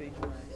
feet away.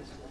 ustedes.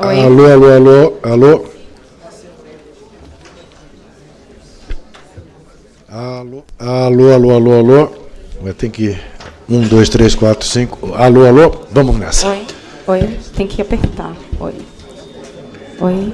Oi. Alô, alô, alô, alô. Alô, alô, alô, alô, alô. Vai ter que. Um, dois, três, quatro, cinco. Alô, alô. Vamos nessa. Oi. Oi. Tem que apertar. Oi. Oi.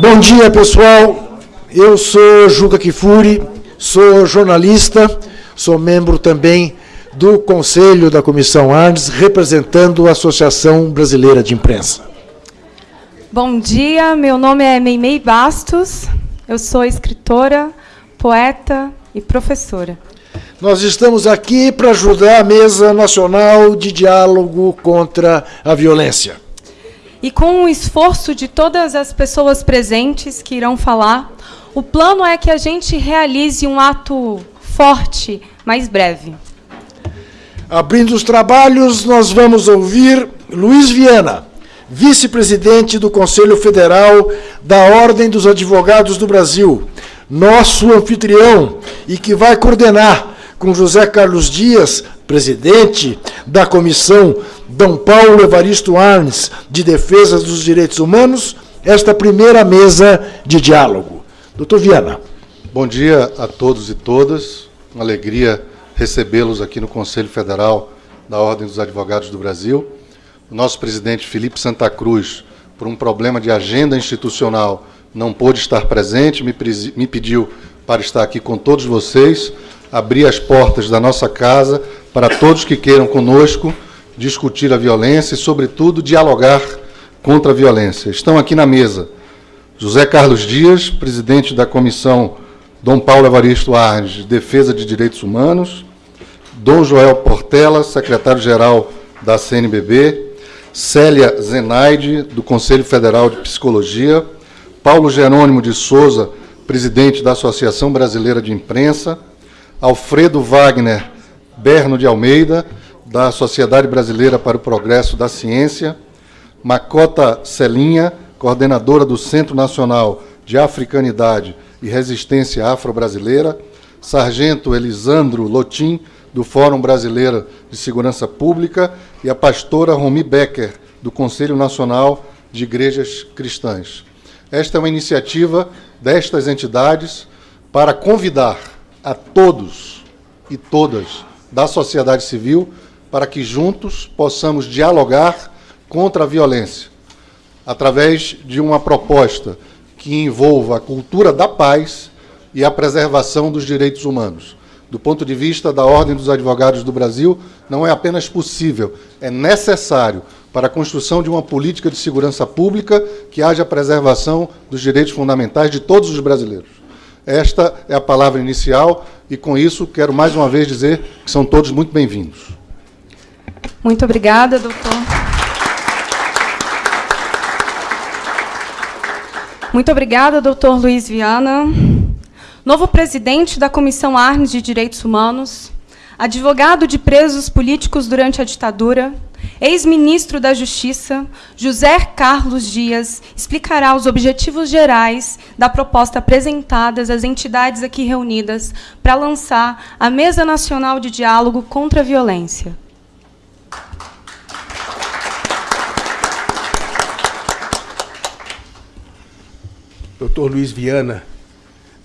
Bom dia, pessoal. Eu sou Juca Kifuri, sou jornalista, sou membro também do Conselho da Comissão Arnes, representando a Associação Brasileira de Imprensa. Bom dia, meu nome é Meimei Bastos, eu sou escritora, poeta e professora. Nós estamos aqui para ajudar a Mesa Nacional de Diálogo contra a Violência. E com o esforço de todas as pessoas presentes que irão falar, o plano é que a gente realize um ato forte, mas breve. Abrindo os trabalhos, nós vamos ouvir Luiz Viana, vice-presidente do Conselho Federal da Ordem dos Advogados do Brasil, nosso anfitrião e que vai coordenar com José Carlos Dias, presidente da Comissão Dom Paulo Evaristo Arnes de Defesa dos Direitos Humanos, esta primeira mesa de diálogo. Doutor Viana. Bom dia a todos e todas. Uma alegria recebê-los aqui no Conselho Federal da Ordem dos Advogados do Brasil. O nosso presidente Felipe Santa Cruz, por um problema de agenda institucional, não pôde estar presente, me, me pediu para estar aqui com todos vocês, abrir as portas da nossa casa para todos que queiram conosco discutir a violência e, sobretudo, dialogar contra a violência. Estão aqui na mesa José Carlos Dias, presidente da Comissão Dom Paulo Evaristo Arnes, de Defesa de Direitos Humanos, Dom Joel Portela, secretário-geral da CNBB, Célia Zenaide, do Conselho Federal de Psicologia, Paulo Jerônimo de Souza, presidente da Associação Brasileira de Imprensa, Alfredo Wagner Berno de Almeida, da Sociedade Brasileira para o Progresso da Ciência, Macota Celinha, coordenadora do Centro Nacional de Africanidade e Resistência Afro-Brasileira, Sargento Elisandro Lotim, do Fórum Brasileiro de Segurança Pública, e a pastora Romi Becker, do Conselho Nacional de Igrejas Cristãs. Esta é uma iniciativa destas entidades para convidar a todos e todas da sociedade civil para que juntos possamos dialogar contra a violência, através de uma proposta que envolva a cultura da paz e a preservação dos direitos humanos. Do ponto de vista da Ordem dos Advogados do Brasil, não é apenas possível, é necessário para a construção de uma política de segurança pública que haja preservação dos direitos fundamentais de todos os brasileiros. Esta é a palavra inicial e, com isso, quero mais uma vez dizer que são todos muito bem-vindos. Muito obrigada, doutor. Muito obrigada, doutor Luiz Viana. Novo presidente da Comissão Arnes de Direitos Humanos, advogado de presos políticos durante a ditadura, ex-ministro da Justiça, José Carlos Dias, explicará os objetivos gerais da proposta apresentadas às entidades aqui reunidas para lançar a Mesa Nacional de Diálogo contra a Violência. Dr. Luiz Viana,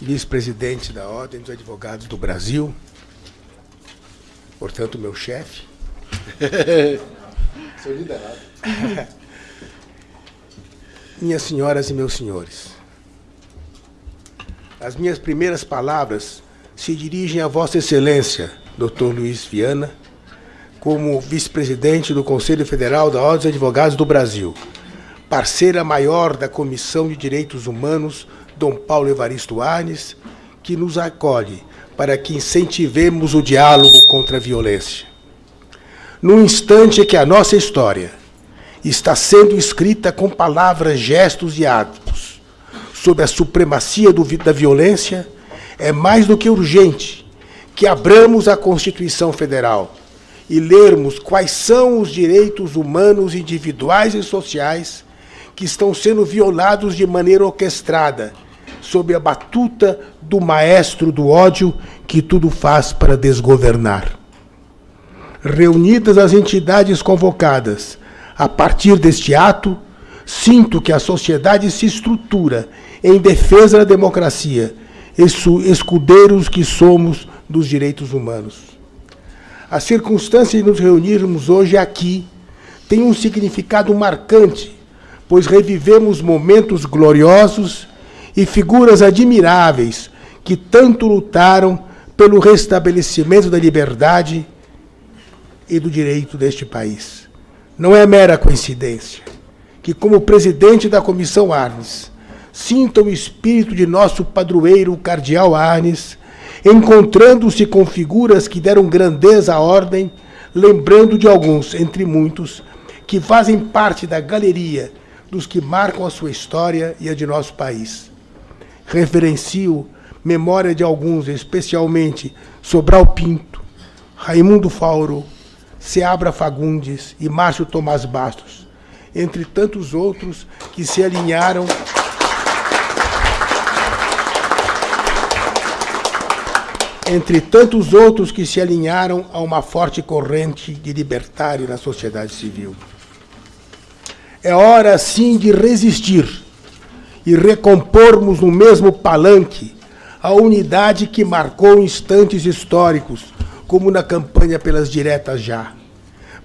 vice-presidente da Ordem dos Advogados do Brasil, portanto, meu chefe. Seu liderado. Minhas senhoras e meus senhores, as minhas primeiras palavras se dirigem a Vossa Excelência, Dr. Luiz Viana, como vice-presidente do Conselho Federal da Ordem dos Advogados do Brasil, parceira maior da Comissão de Direitos Humanos, Dom Paulo Evaristo Arnes, que nos acolhe para que incentivemos o diálogo contra a violência. No instante que a nossa história está sendo escrita com palavras, gestos e atos sobre a supremacia do, da violência, é mais do que urgente que abramos a Constituição Federal e lermos quais são os direitos humanos individuais e sociais que estão sendo violados de maneira orquestrada, sob a batuta do maestro do ódio que tudo faz para desgovernar. Reunidas as entidades convocadas, a partir deste ato, sinto que a sociedade se estrutura em defesa da democracia, escudeiros que somos dos direitos humanos. A circunstância de nos reunirmos hoje aqui tem um significado marcante, pois revivemos momentos gloriosos e figuras admiráveis que tanto lutaram pelo restabelecimento da liberdade e do direito deste país. Não é mera coincidência que, como presidente da Comissão Arnes, sinta o espírito de nosso padroeiro, o cardeal Arnes, encontrando-se com figuras que deram grandeza à ordem, lembrando de alguns, entre muitos, que fazem parte da galeria dos que marcam a sua história e a de nosso país. Referencio memória de alguns, especialmente Sobral Pinto, Raimundo Fauro, Seabra Fagundes e Márcio Tomás Bastos, entre tantos outros que se alinharam entre tantos outros que se alinharam a uma forte corrente de libertário na sociedade civil. É hora, sim, de resistir e recompormos no mesmo palanque a unidade que marcou instantes históricos, como na campanha pelas diretas já.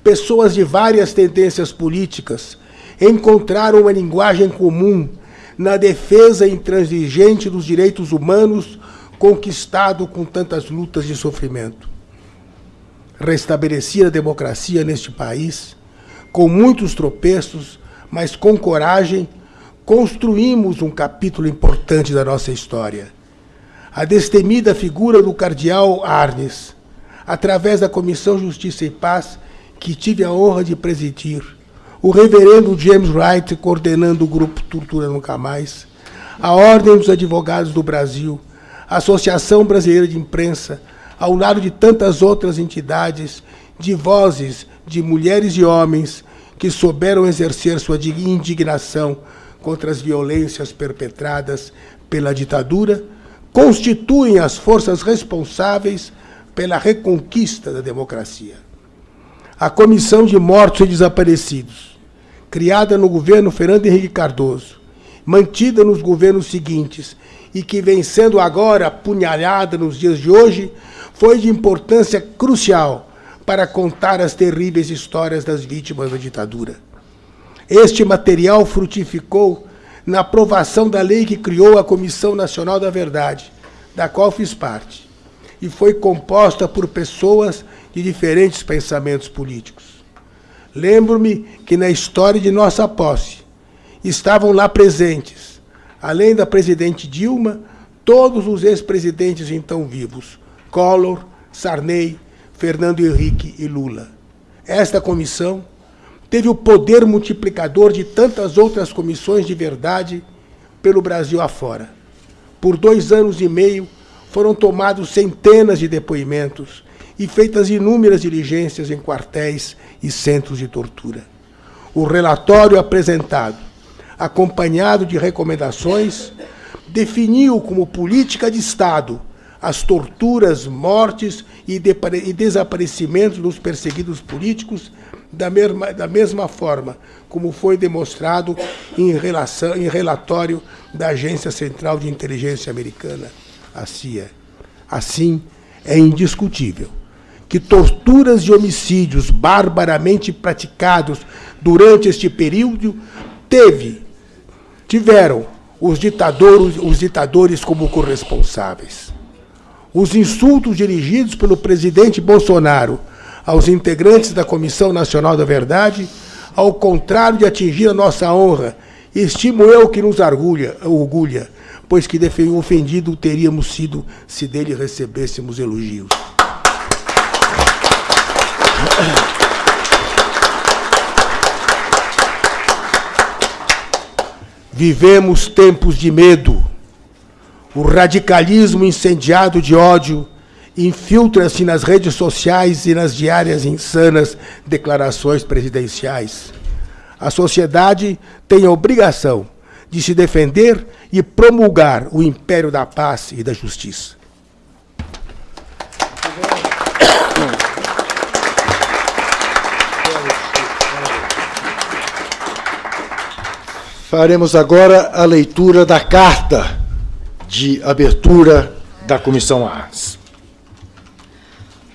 Pessoas de várias tendências políticas encontraram uma linguagem comum na defesa intransigente dos direitos humanos conquistado com tantas lutas e sofrimento. Restabelecer a democracia neste país, com muitos tropeços, mas com coragem, construímos um capítulo importante da nossa história. A destemida figura do cardeal Arnes, através da Comissão Justiça e Paz, que tive a honra de presidir, o reverendo James Wright, coordenando o grupo Tortura Nunca Mais, a Ordem dos Advogados do Brasil, a Associação Brasileira de Imprensa, ao lado de tantas outras entidades, de vozes de mulheres e homens que souberam exercer sua indignação contra as violências perpetradas pela ditadura, constituem as forças responsáveis pela reconquista da democracia. A Comissão de Mortos e Desaparecidos, criada no governo Fernando Henrique Cardoso, mantida nos governos seguintes e que vem sendo agora apunhalada nos dias de hoje, foi de importância crucial para contar as terríveis histórias das vítimas da ditadura. Este material frutificou na aprovação da lei que criou a Comissão Nacional da Verdade, da qual fiz parte, e foi composta por pessoas de diferentes pensamentos políticos. Lembro-me que na história de nossa posse estavam lá presentes, além da presidente Dilma, todos os ex-presidentes então vivos, Collor, Sarney, Fernando Henrique e Lula. Esta comissão teve o poder multiplicador de tantas outras comissões de verdade pelo Brasil afora. Por dois anos e meio foram tomados centenas de depoimentos e feitas inúmeras diligências em quartéis e centros de tortura. O relatório apresentado, acompanhado de recomendações, definiu como política de Estado as torturas, mortes e, desaparecimentos dos perseguidos políticos da mesma, da mesma forma como foi demonstrado em, relação, em relatório da Agência Central de Inteligência Americana, a CIA. Assim, é indiscutível que torturas e homicídios barbaramente praticados durante este período teve, tiveram os ditadores, os ditadores como corresponsáveis. Os insultos dirigidos pelo presidente Bolsonaro aos integrantes da Comissão Nacional da Verdade, ao contrário de atingir a nossa honra, estimo eu que nos orgulha, orgulha pois que ofendido teríamos sido se dele recebêssemos elogios. Vivemos tempos de medo. O radicalismo incendiado de ódio infiltra-se nas redes sociais e nas diárias insanas declarações presidenciais. A sociedade tem a obrigação de se defender e promulgar o império da paz e da justiça. Faremos agora a leitura da carta de abertura da Comissão Arns.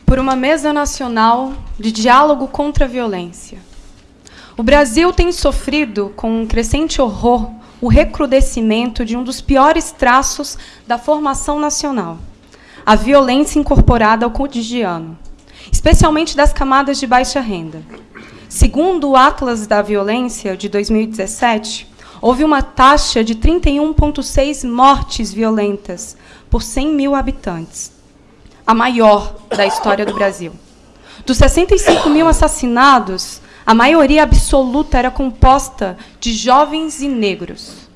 Por uma mesa nacional de diálogo contra a violência. O Brasil tem sofrido com um crescente horror o recrudescimento de um dos piores traços da formação nacional, a violência incorporada ao cotidiano, especialmente das camadas de baixa renda. Segundo o Atlas da Violência de 2017, houve uma taxa de 31,6 mortes violentas por 100 mil habitantes, a maior da história do Brasil. Dos 65 mil assassinados, a maioria absoluta era composta de jovens e negros.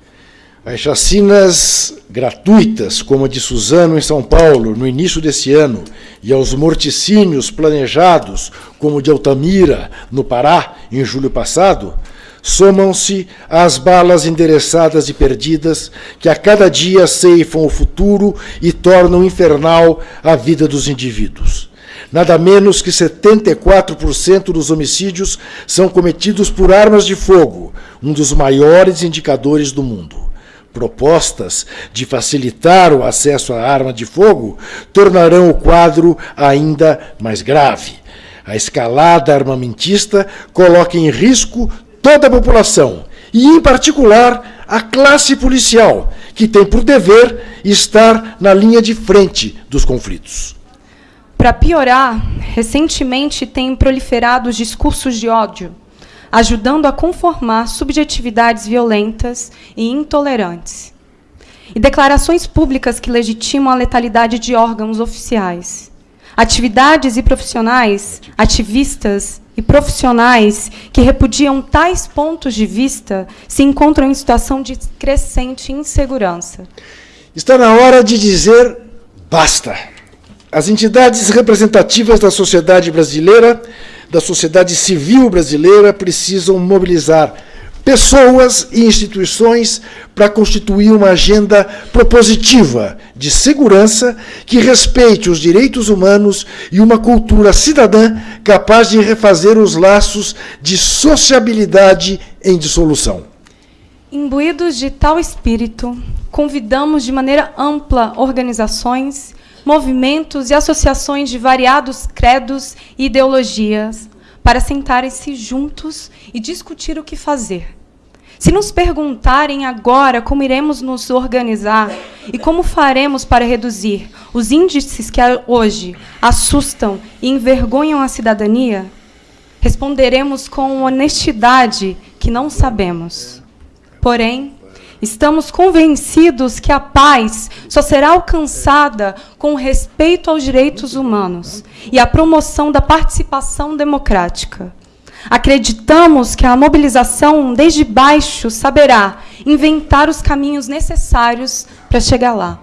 As chacinas gratuitas, como a de Suzano em São Paulo, no início desse ano, e aos morticínios planejados, como o de Altamira, no Pará, em julho passado, somam-se às balas endereçadas e perdidas que a cada dia ceifam o futuro e tornam infernal a vida dos indivíduos. Nada menos que 74% dos homicídios são cometidos por armas de fogo, um dos maiores indicadores do mundo. Propostas de facilitar o acesso à arma de fogo tornarão o quadro ainda mais grave. A escalada armamentista coloca em risco toda a população e, em particular, a classe policial, que tem por dever estar na linha de frente dos conflitos. Para piorar, recentemente têm proliferado os discursos de ódio, ajudando a conformar subjetividades violentas e intolerantes. E declarações públicas que legitimam a letalidade de órgãos oficiais. Atividades e profissionais, ativistas e profissionais que repudiam tais pontos de vista se encontram em situação de crescente insegurança. Está na hora de dizer basta. As entidades representativas da sociedade brasileira, da sociedade civil brasileira, precisam mobilizar pessoas e instituições para constituir uma agenda propositiva de segurança que respeite os direitos humanos e uma cultura cidadã capaz de refazer os laços de sociabilidade em dissolução. Imbuídos de tal espírito, convidamos de maneira ampla organizações movimentos e associações de variados credos e ideologias para sentarem-se juntos e discutir o que fazer. Se nos perguntarem agora como iremos nos organizar e como faremos para reduzir os índices que hoje assustam e envergonham a cidadania, responderemos com honestidade que não sabemos. Porém, Estamos convencidos que a paz só será alcançada com respeito aos direitos humanos e a promoção da participação democrática. Acreditamos que a mobilização desde baixo saberá inventar os caminhos necessários para chegar lá.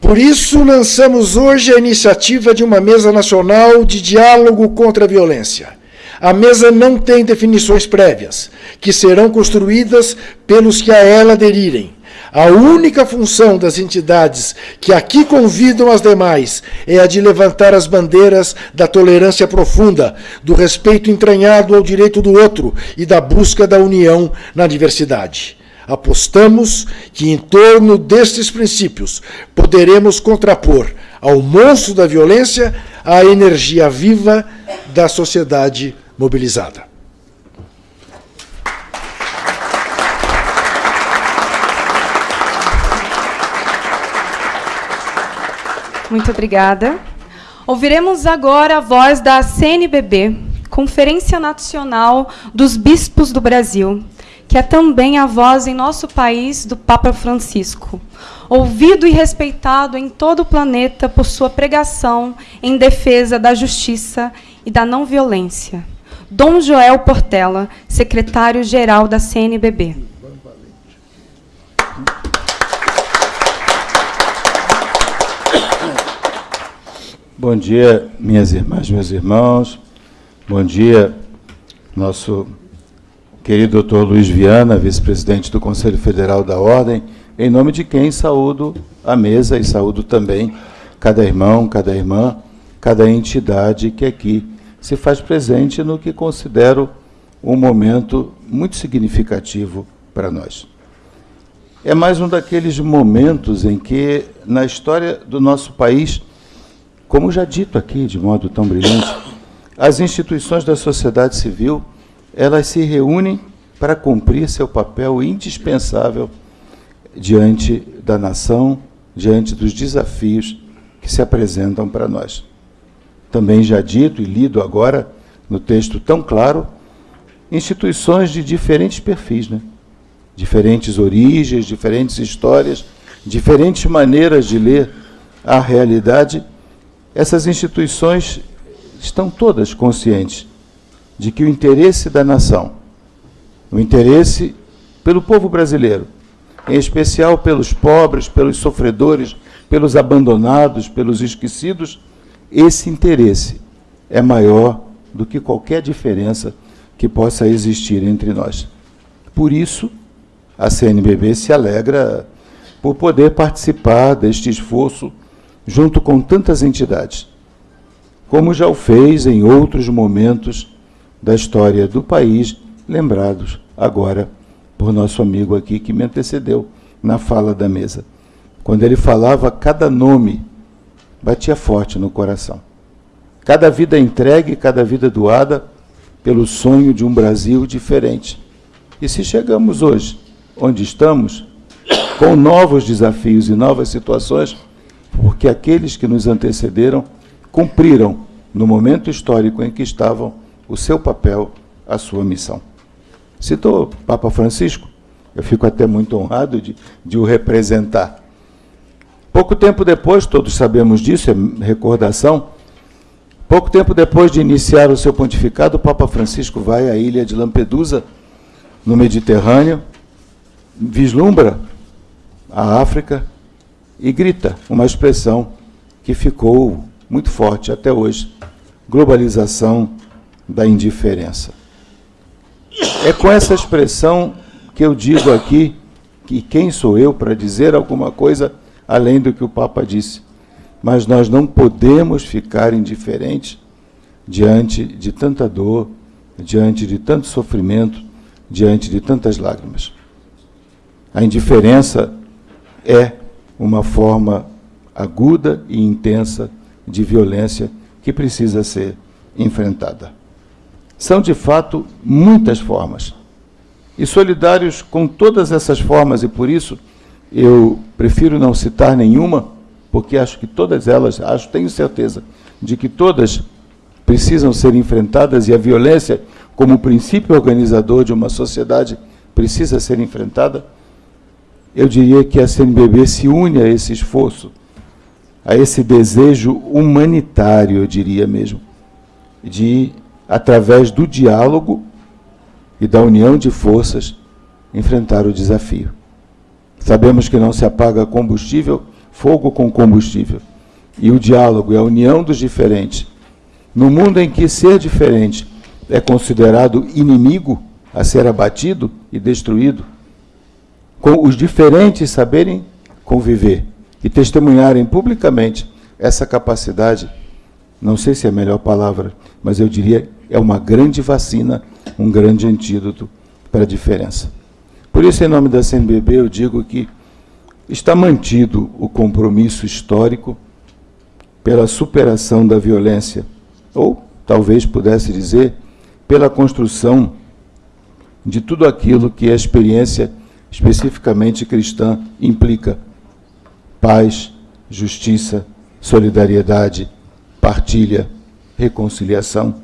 Por isso, lançamos hoje a iniciativa de uma mesa nacional de diálogo contra a violência a mesa não tem definições prévias, que serão construídas pelos que a ela aderirem. A única função das entidades que aqui convidam as demais é a de levantar as bandeiras da tolerância profunda, do respeito entranhado ao direito do outro e da busca da união na diversidade. Apostamos que, em torno destes princípios, poderemos contrapor ao monstro da violência a energia viva da sociedade mobilizada. Muito obrigada. Ouviremos agora a voz da CNBB, Conferência Nacional dos Bispos do Brasil, que é também a voz em nosso país do Papa Francisco, ouvido e respeitado em todo o planeta por sua pregação em defesa da justiça e da não violência. Dom Joel Portela, secretário-geral da CNBB. Bom dia, minhas irmãs, meus irmãos. Bom dia, nosso querido doutor Luiz Viana, vice-presidente do Conselho Federal da Ordem, em nome de quem saúdo a mesa e saúdo também cada irmão, cada irmã, cada entidade que aqui se faz presente no que considero um momento muito significativo para nós. É mais um daqueles momentos em que, na história do nosso país, como já dito aqui de modo tão brilhante, as instituições da sociedade civil, elas se reúnem para cumprir seu papel indispensável diante da nação, diante dos desafios que se apresentam para nós. Também já dito e lido agora no texto tão claro, instituições de diferentes perfis, né? diferentes origens, diferentes histórias, diferentes maneiras de ler a realidade essas instituições estão todas conscientes de que o interesse da nação, o interesse pelo povo brasileiro, em especial pelos pobres, pelos sofredores, pelos abandonados, pelos esquecidos, esse interesse é maior do que qualquer diferença que possa existir entre nós. Por isso, a CNBB se alegra por poder participar deste esforço junto com tantas entidades, como já o fez em outros momentos da história do país, lembrados agora por nosso amigo aqui que me antecedeu na fala da mesa. Quando ele falava, cada nome batia forte no coração. Cada vida entregue, cada vida doada pelo sonho de um Brasil diferente. E se chegamos hoje onde estamos, com novos desafios e novas situações, porque aqueles que nos antecederam cumpriram, no momento histórico em que estavam, o seu papel, a sua missão. Citou Papa Francisco, eu fico até muito honrado de, de o representar. Pouco tempo depois, todos sabemos disso, é recordação, pouco tempo depois de iniciar o seu pontificado, o Papa Francisco vai à ilha de Lampedusa, no Mediterrâneo, vislumbra a África e grita uma expressão que ficou muito forte até hoje: globalização da indiferença. É com essa expressão que eu digo aqui que quem sou eu para dizer alguma coisa além do que o Papa disse. Mas nós não podemos ficar indiferentes diante de tanta dor, diante de tanto sofrimento, diante de tantas lágrimas. A indiferença é uma forma aguda e intensa de violência que precisa ser enfrentada. São, de fato, muitas formas. E solidários com todas essas formas, e por isso eu prefiro não citar nenhuma, porque acho que todas elas, acho, tenho certeza de que todas precisam ser enfrentadas e a violência, como princípio organizador de uma sociedade, precisa ser enfrentada eu diria que a CNBB se une a esse esforço, a esse desejo humanitário, eu diria mesmo, de, através do diálogo e da união de forças, enfrentar o desafio. Sabemos que não se apaga combustível, fogo com combustível. E o diálogo e a união dos diferentes. No mundo em que ser diferente é considerado inimigo a ser abatido e destruído, com os diferentes saberem conviver e testemunharem publicamente essa capacidade, não sei se é a melhor palavra, mas eu diria é uma grande vacina, um grande antídoto para a diferença. Por isso, em nome da CNBB, eu digo que está mantido o compromisso histórico pela superação da violência, ou talvez pudesse dizer, pela construção de tudo aquilo que a experiência especificamente cristã, implica paz, justiça, solidariedade, partilha, reconciliação,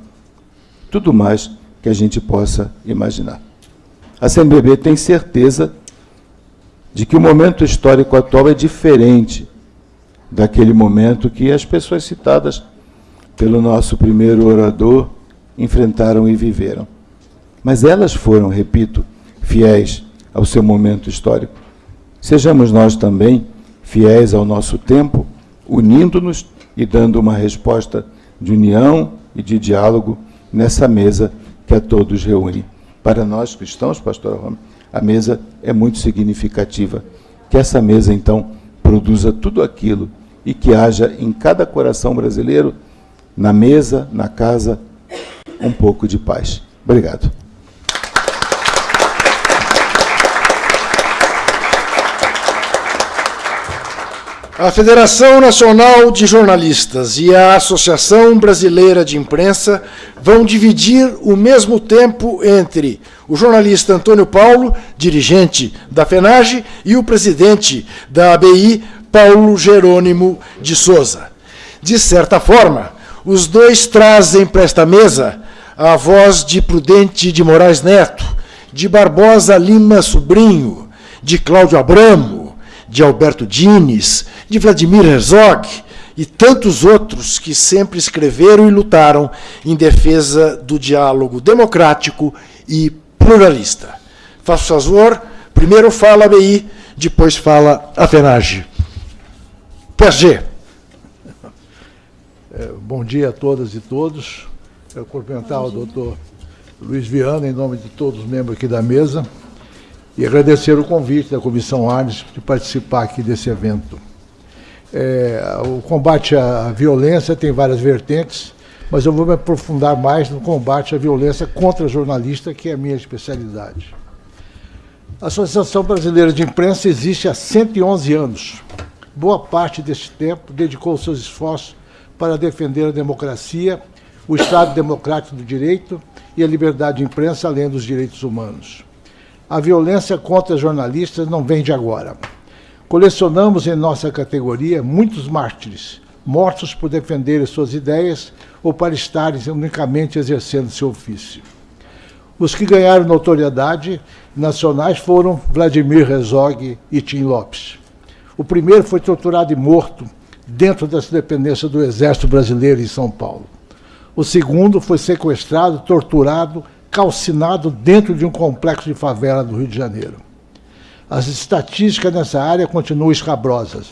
tudo mais que a gente possa imaginar. A CNBB tem certeza de que o momento histórico atual é diferente daquele momento que as pessoas citadas pelo nosso primeiro orador enfrentaram e viveram. Mas elas foram, repito, fiéis ao seu momento histórico. Sejamos nós também fiéis ao nosso tempo, unindo-nos e dando uma resposta de união e de diálogo nessa mesa que a todos reúne. Para nós cristãos, pastor Roma, a mesa é muito significativa. Que essa mesa, então, produza tudo aquilo e que haja em cada coração brasileiro, na mesa, na casa, um pouco de paz. Obrigado. A Federação Nacional de Jornalistas e a Associação Brasileira de Imprensa vão dividir o mesmo tempo entre o jornalista Antônio Paulo, dirigente da FENAGE, e o presidente da ABI, Paulo Jerônimo de Souza. De certa forma, os dois trazem para esta mesa a voz de Prudente de Moraes Neto, de Barbosa Lima Sobrinho, de Cláudio Abramo, de Alberto Dines, de Vladimir Herzog e tantos outros que sempre escreveram e lutaram em defesa do diálogo democrático e pluralista. Faço favor, primeiro fala a BI, depois fala a FENAGE. PSG. É, bom dia a todas e todos. Eu cumprimentar o doutor Luiz Viana, em nome de todos os membros aqui da mesa, e agradecer o convite da Comissão Arnes de participar aqui desse evento. É, o combate à violência tem várias vertentes, mas eu vou me aprofundar mais no combate à violência contra jornalista, que é a minha especialidade. A Associação Brasileira de Imprensa existe há 111 anos. Boa parte deste tempo dedicou seus esforços para defender a democracia, o Estado democrático do direito e a liberdade de imprensa, além dos direitos humanos. A violência contra jornalistas não vem de agora. Colecionamos em nossa categoria muitos mártires, mortos por defenderem suas ideias ou para estarem unicamente exercendo seu ofício. Os que ganharam notoriedade nacionais foram Vladimir Herzog e Tim Lopes. O primeiro foi torturado e morto dentro das dependências do Exército Brasileiro em São Paulo. O segundo foi sequestrado, torturado, calcinado dentro de um complexo de favela do Rio de Janeiro. As estatísticas nessa área continuam escabrosas.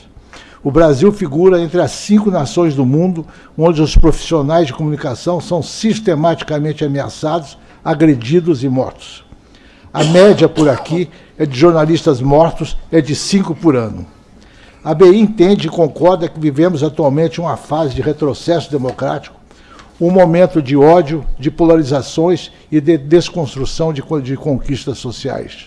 O Brasil figura entre as cinco nações do mundo onde os profissionais de comunicação são sistematicamente ameaçados, agredidos e mortos. A média por aqui é de jornalistas mortos é de cinco por ano. A BI entende e concorda que vivemos atualmente uma fase de retrocesso democrático, um momento de ódio, de polarizações e de desconstrução de, de conquistas sociais.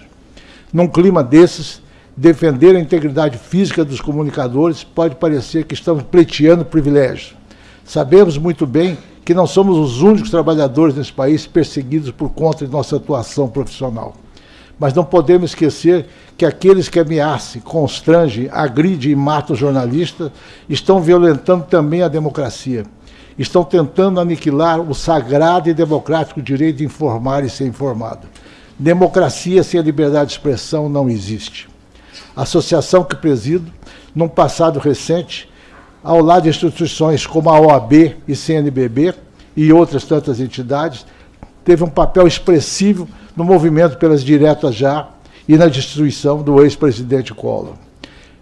Num clima desses, defender a integridade física dos comunicadores pode parecer que estamos pleiteando privilégios. Sabemos muito bem que não somos os únicos trabalhadores nesse país perseguidos por conta de nossa atuação profissional. Mas não podemos esquecer que aqueles que ameaçam, constrangem, agridem e matam jornalistas estão violentando também a democracia. Estão tentando aniquilar o sagrado e democrático direito de informar e ser informado. Democracia sem a liberdade de expressão não existe. A associação que presido, num passado recente, ao lado de instituições como a OAB e CNBB e outras tantas entidades, teve um papel expressivo no movimento pelas diretas já e na destruição do ex-presidente Collor.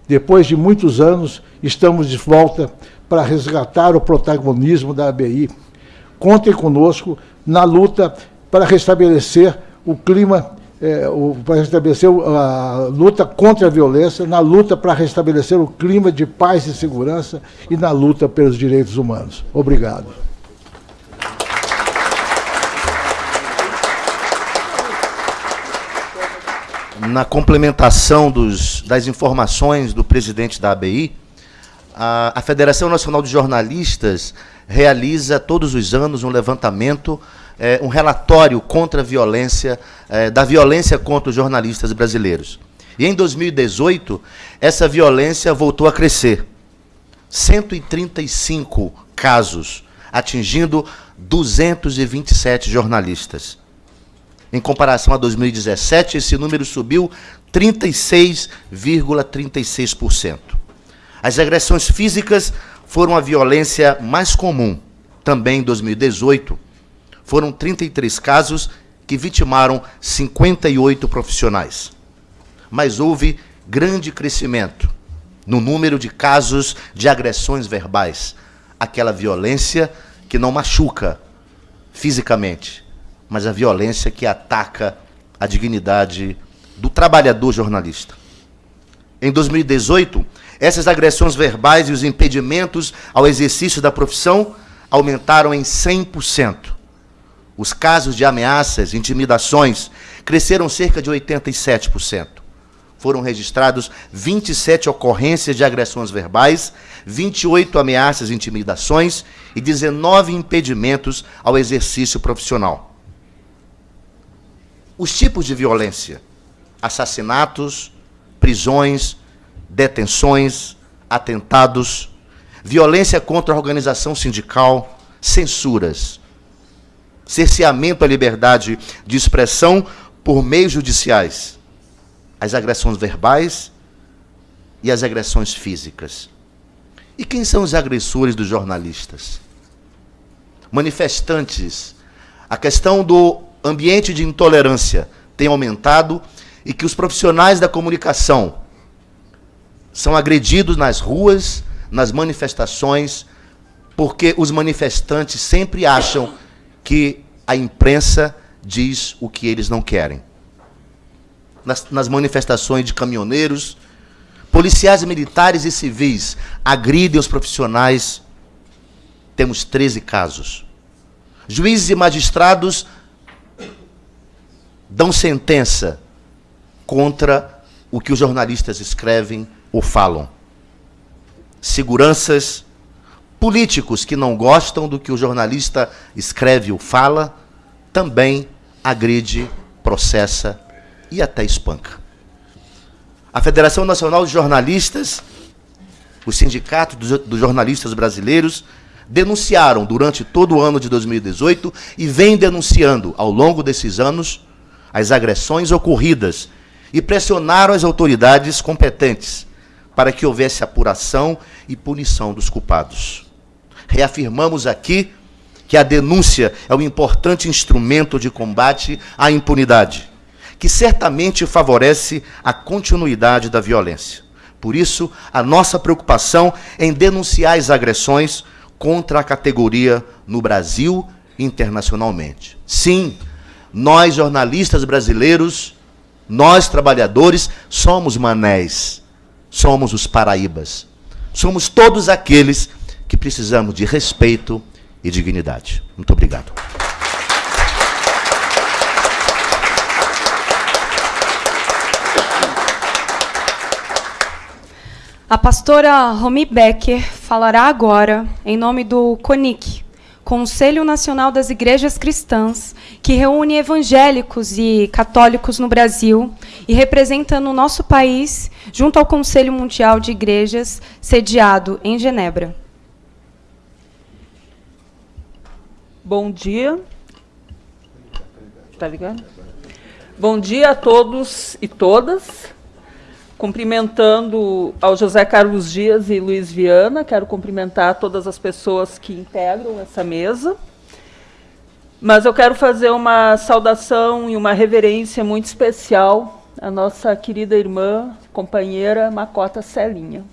Depois de muitos anos, estamos de volta para resgatar o protagonismo da ABI. Contem conosco na luta para restabelecer o clima, é, o, para restabelecer a luta contra a violência, na luta para restabelecer o clima de paz e segurança e na luta pelos direitos humanos. Obrigado. na complementação dos, das informações do presidente da ABI, a, a, Federação Nacional de Jornalistas realiza todos os anos um levantamento, é, um relatório contra a violência, é, da violência contra os jornalistas brasileiros. E em 2018, essa violência voltou a crescer. 135 casos, atingindo 227 jornalistas. Em comparação a 2017, esse número subiu 36,36%. As agressões físicas foram a violência mais comum. Também em 2018, foram 33 casos que vitimaram 58 profissionais. Mas houve grande crescimento no número de casos de agressões verbais, aquela violência que não machuca fisicamente, mas a violência que ataca a dignidade do trabalhador jornalista. Em 2018, essas agressões verbais e os impedimentos ao exercício da profissão aumentaram em 100%. Os casos de ameaças, intimidações, cresceram cerca de 87%. foram registrados 27 ocorrências de agressões verbais, 28 ameaças e intimidações e 19 impedimentos ao exercício profissional. Os tipos de violência: assassinatos, prisões, detenções, atentados, violência contra a organização sindical, censuras, cerceamento à liberdade de expressão por meios judiciais, as agressões verbais e as agressões físicas. E quem são os agressores dos jornalistas? Manifestantes. A questão do ambiente de intolerância tem aumentado e que os profissionais da comunicação são agredidos nas ruas, nas manifestações, porque os manifestantes sempre acham que a imprensa diz o que eles não querem. Nas, nas manifestações de caminhoneiros, policiais militares e civis agridem os profissionais. Temos 13 casos. Juízes e magistrados dão sentença contra o que os jornalistas escrevem ou falam. Seguranças, políticos que não gostam do que o jornalista escreve ou fala, também agride, processa e até espanca. A Federação Nacional de Jornalistas, os sindicatos dos jornalistas brasileiros, denunciaram durante todo o ano de 2018 e vem denunciando ao longo desses anos as agressões ocorridas e pressionaram as autoridades competentes para que houvesse apuração e punição dos culpados. Reafirmamos aqui que a denúncia é um importante instrumento de combate à impunidade, que certamente favorece a continuidade da violência. Por isso, a nossa preocupação em denunciar as agressões contra a categoria no Brasil e internacionalmente. Sim, nós, jornalistas brasileiros, nós, trabalhadores, somos manés, somos os paraíbas. Somos todos aqueles que precisamos de respeito e dignidade. Muito obrigado. A pastora Romi Becker falará agora em nome do CONIC, Conselho Nacional das Igrejas Cristãs, que reúne evangélicos e católicos no Brasil e representa no nosso país, junto ao Conselho Mundial de Igrejas, sediado em Genebra. Bom dia. Tá ligado? Bom dia a todos e todas. Cumprimentando ao José Carlos Dias e Luiz Viana, quero cumprimentar todas as pessoas que integram essa mesa. Mas eu quero fazer uma saudação e uma reverência muito especial à nossa querida irmã, companheira Macota Celinha.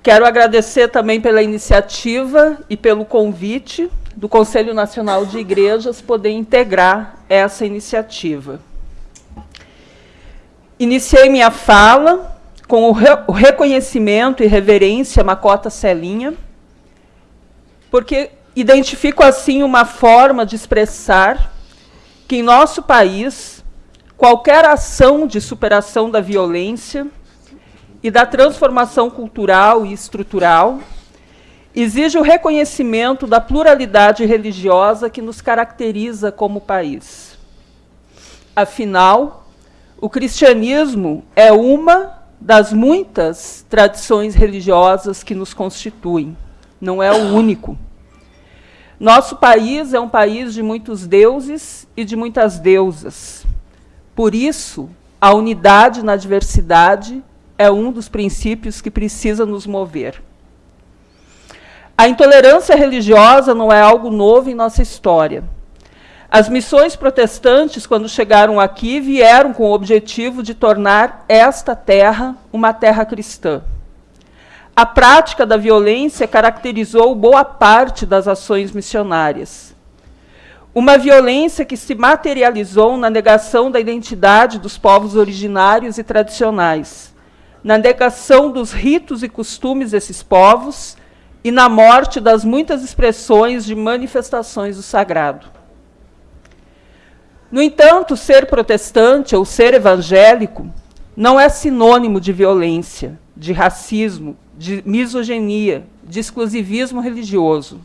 Quero agradecer também pela iniciativa e pelo convite do Conselho Nacional de Igrejas poder integrar essa iniciativa. Iniciei minha fala com o, re o reconhecimento e reverência a Macota Celinha, porque identifico assim uma forma de expressar que em nosso país qualquer ação de superação da violência e da transformação cultural e estrutural exige o reconhecimento da pluralidade religiosa que nos caracteriza como país. Afinal, o cristianismo é uma das muitas tradições religiosas que nos constituem, não é o único. Nosso país é um país de muitos deuses e de muitas deusas. Por isso, a unidade na diversidade é um dos princípios que precisa nos mover. A intolerância religiosa não é algo novo em nossa história. As missões protestantes, quando chegaram aqui, vieram com o objetivo de tornar esta terra uma terra cristã. A prática da violência caracterizou boa parte das ações missionárias. Uma violência que se materializou na negação da identidade dos povos originários e tradicionais, na negação dos ritos e costumes desses povos e na morte das muitas expressões de manifestações do sagrado. No entanto, ser protestante ou ser evangélico não é sinônimo de violência, de racismo, de misoginia, de exclusivismo religioso.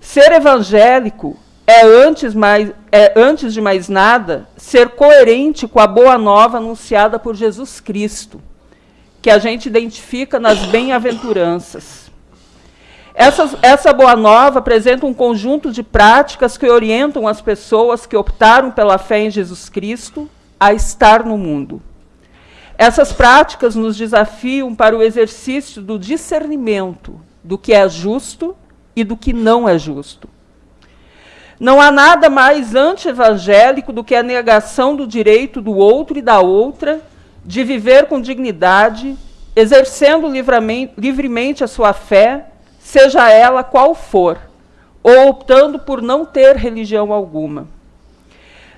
Ser evangélico é antes, mais, é, antes de mais nada, ser coerente com a boa nova anunciada por Jesus Cristo, que a gente identifica nas bem-aventuranças. Essa, essa boa nova apresenta um conjunto de práticas que orientam as pessoas que optaram pela fé em Jesus Cristo a estar no mundo. Essas práticas nos desafiam para o exercício do discernimento do que é justo e do que não é justo. Não há nada mais anti-evangélico do que a negação do direito do outro e da outra de viver com dignidade, exercendo livremente a sua fé, seja ela qual for, ou optando por não ter religião alguma.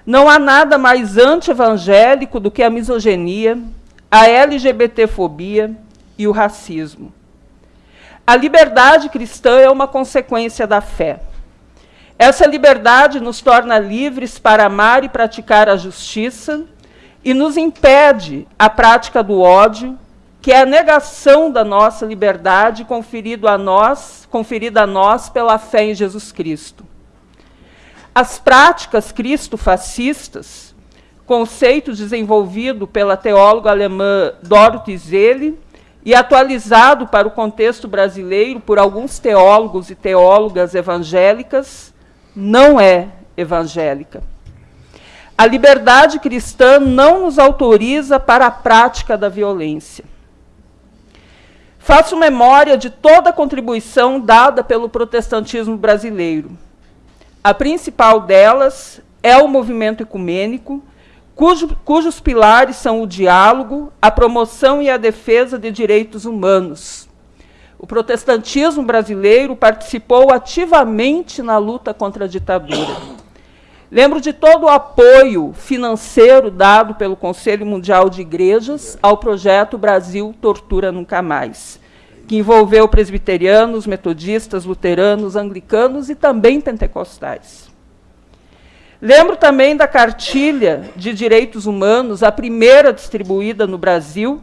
Não há nada mais anti-evangélico do que a misoginia, a LGBTfobia e o racismo. A liberdade cristã é uma consequência da fé. Essa liberdade nos torna livres para amar e praticar a justiça e nos impede a prática do ódio, que é a negação da nossa liberdade conferido a nós, conferida a nós pela fé em Jesus Cristo. As práticas cristo-fascistas, conceito desenvolvido pela teóloga alemã Dorothy Zelle e atualizado para o contexto brasileiro por alguns teólogos e teólogas evangélicas, não é evangélica. A liberdade cristã não nos autoriza para a prática da violência. Faço memória de toda a contribuição dada pelo protestantismo brasileiro. A principal delas é o movimento ecumênico, cujo, cujos pilares são o diálogo, a promoção e a defesa de direitos humanos, o protestantismo brasileiro participou ativamente na luta contra a ditadura. Lembro de todo o apoio financeiro dado pelo Conselho Mundial de Igrejas ao projeto Brasil Tortura Nunca Mais, que envolveu presbiterianos, metodistas, luteranos, anglicanos e também pentecostais. Lembro também da cartilha de direitos humanos, a primeira distribuída no Brasil,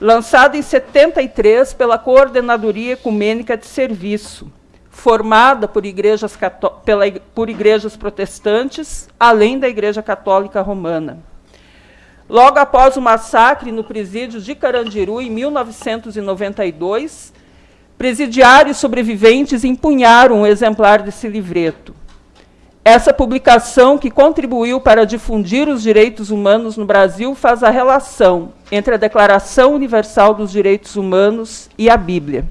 lançado em 73 pela Coordenadoria Ecumênica de Serviço, formada por igrejas, pela, por igrejas protestantes, além da Igreja Católica Romana. Logo após o massacre no presídio de Carandiru, em 1992, presidiários sobreviventes empunharam um exemplar desse livreto. Essa publicação, que contribuiu para difundir os direitos humanos no Brasil, faz a relação entre a Declaração Universal dos Direitos Humanos e a Bíblia.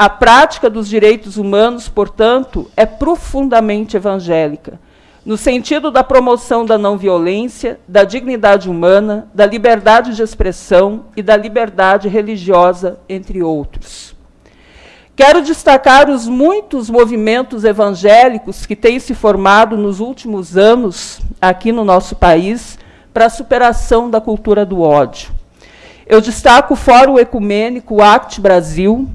A prática dos direitos humanos, portanto, é profundamente evangélica, no sentido da promoção da não violência, da dignidade humana, da liberdade de expressão e da liberdade religiosa, entre outros. Quero destacar os muitos movimentos evangélicos que têm se formado nos últimos anos aqui no nosso país para a superação da cultura do ódio. Eu destaco o Fórum Ecumênico Act Brasil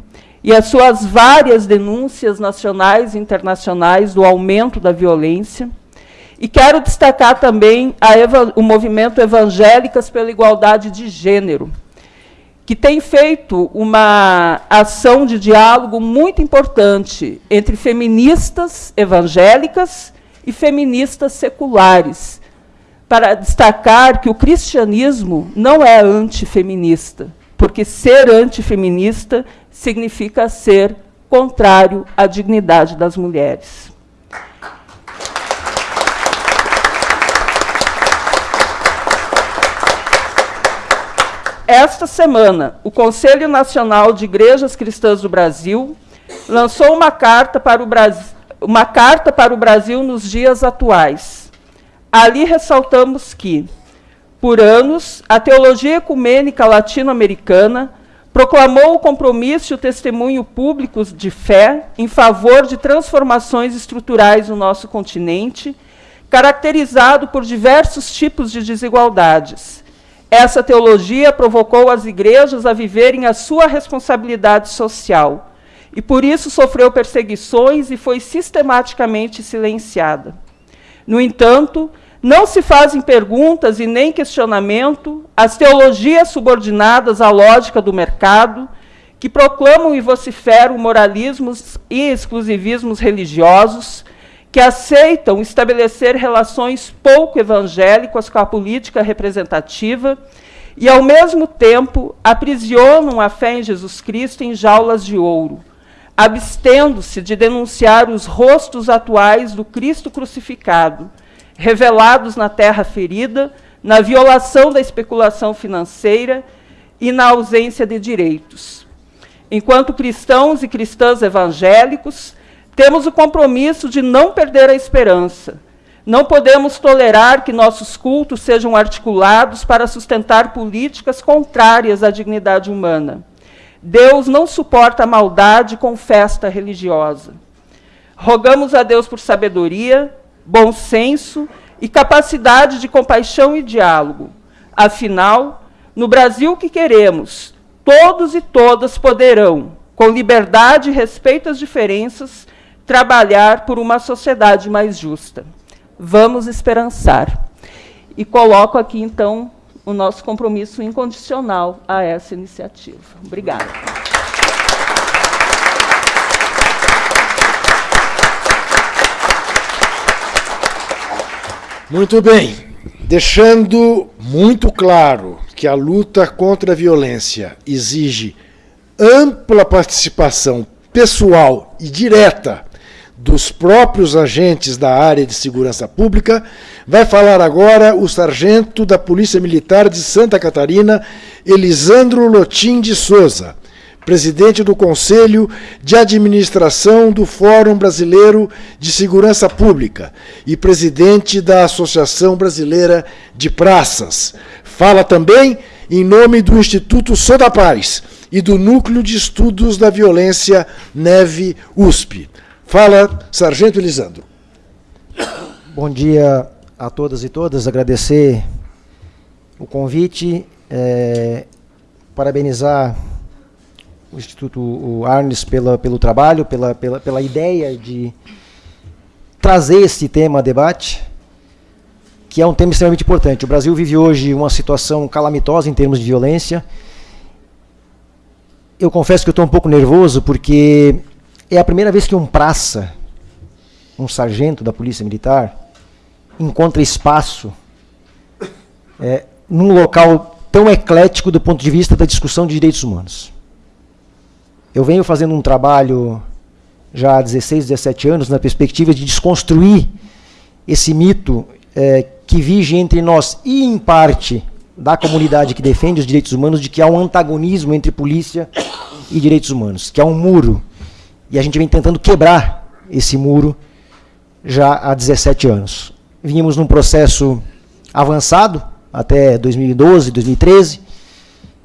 e as suas várias denúncias nacionais e internacionais do aumento da violência. E quero destacar também o movimento Evangélicas pela Igualdade de Gênero, que tem feito uma ação de diálogo muito importante entre feministas evangélicas e feministas seculares, para destacar que o cristianismo não é antifeminista, porque ser antifeminista significa ser contrário à dignidade das mulheres. Esta semana, o Conselho Nacional de Igrejas Cristãs do Brasil lançou uma carta para o Brasil, uma carta para o Brasil nos dias atuais. Ali ressaltamos que, por anos, a teologia ecumênica latino-americana proclamou o compromisso e o testemunho público de fé em favor de transformações estruturais no nosso continente, caracterizado por diversos tipos de desigualdades essa teologia provocou as igrejas a viverem a sua responsabilidade social e por isso sofreu perseguições e foi sistematicamente silenciada. No entanto, não se fazem perguntas e nem questionamento às teologias subordinadas à lógica do mercado, que proclamam e vociferam moralismos e exclusivismos religiosos, que aceitam estabelecer relações pouco evangélicas com a política representativa e, ao mesmo tempo, aprisionam a fé em Jesus Cristo em jaulas de ouro, abstendo-se de denunciar os rostos atuais do Cristo crucificado, revelados na terra ferida, na violação da especulação financeira e na ausência de direitos. Enquanto cristãos e cristãs evangélicos, temos o compromisso de não perder a esperança. Não podemos tolerar que nossos cultos sejam articulados para sustentar políticas contrárias à dignidade humana. Deus não suporta a maldade com festa religiosa. Rogamos a Deus por sabedoria, bom senso e capacidade de compaixão e diálogo. Afinal, no Brasil que queremos, todos e todas poderão, com liberdade e respeito às diferenças, trabalhar por uma sociedade mais justa. Vamos esperançar. E coloco aqui, então, o nosso compromisso incondicional a essa iniciativa. Obrigada. Muito bem. Deixando muito claro que a luta contra a violência exige ampla participação pessoal e direta dos próprios agentes da área de segurança pública, vai falar agora o sargento da Polícia Militar de Santa Catarina, Elisandro Lotim de Souza presidente do Conselho de Administração do Fórum Brasileiro de Segurança Pública e presidente da Associação Brasileira de Praças. Fala também em nome do Instituto Sodapares e do Núcleo de Estudos da Violência Neve USP. Fala, Sargento Elisandro. Bom dia a todas e todas. Agradecer o convite, é, parabenizar o Instituto Arnes pela, pelo trabalho, pela, pela, pela ideia de trazer esse tema a debate, que é um tema extremamente importante. O Brasil vive hoje uma situação calamitosa em termos de violência. Eu confesso que estou um pouco nervoso, porque é a primeira vez que um praça, um sargento da Polícia Militar, encontra espaço é, num local tão eclético do ponto de vista da discussão de direitos humanos. Eu venho fazendo um trabalho já há 16, 17 anos na perspectiva de desconstruir esse mito é, que vige entre nós e, em parte, da comunidade que defende os direitos humanos, de que há um antagonismo entre polícia e direitos humanos, que há um muro. E a gente vem tentando quebrar esse muro já há 17 anos. Vínhamos num processo avançado até 2012, 2013,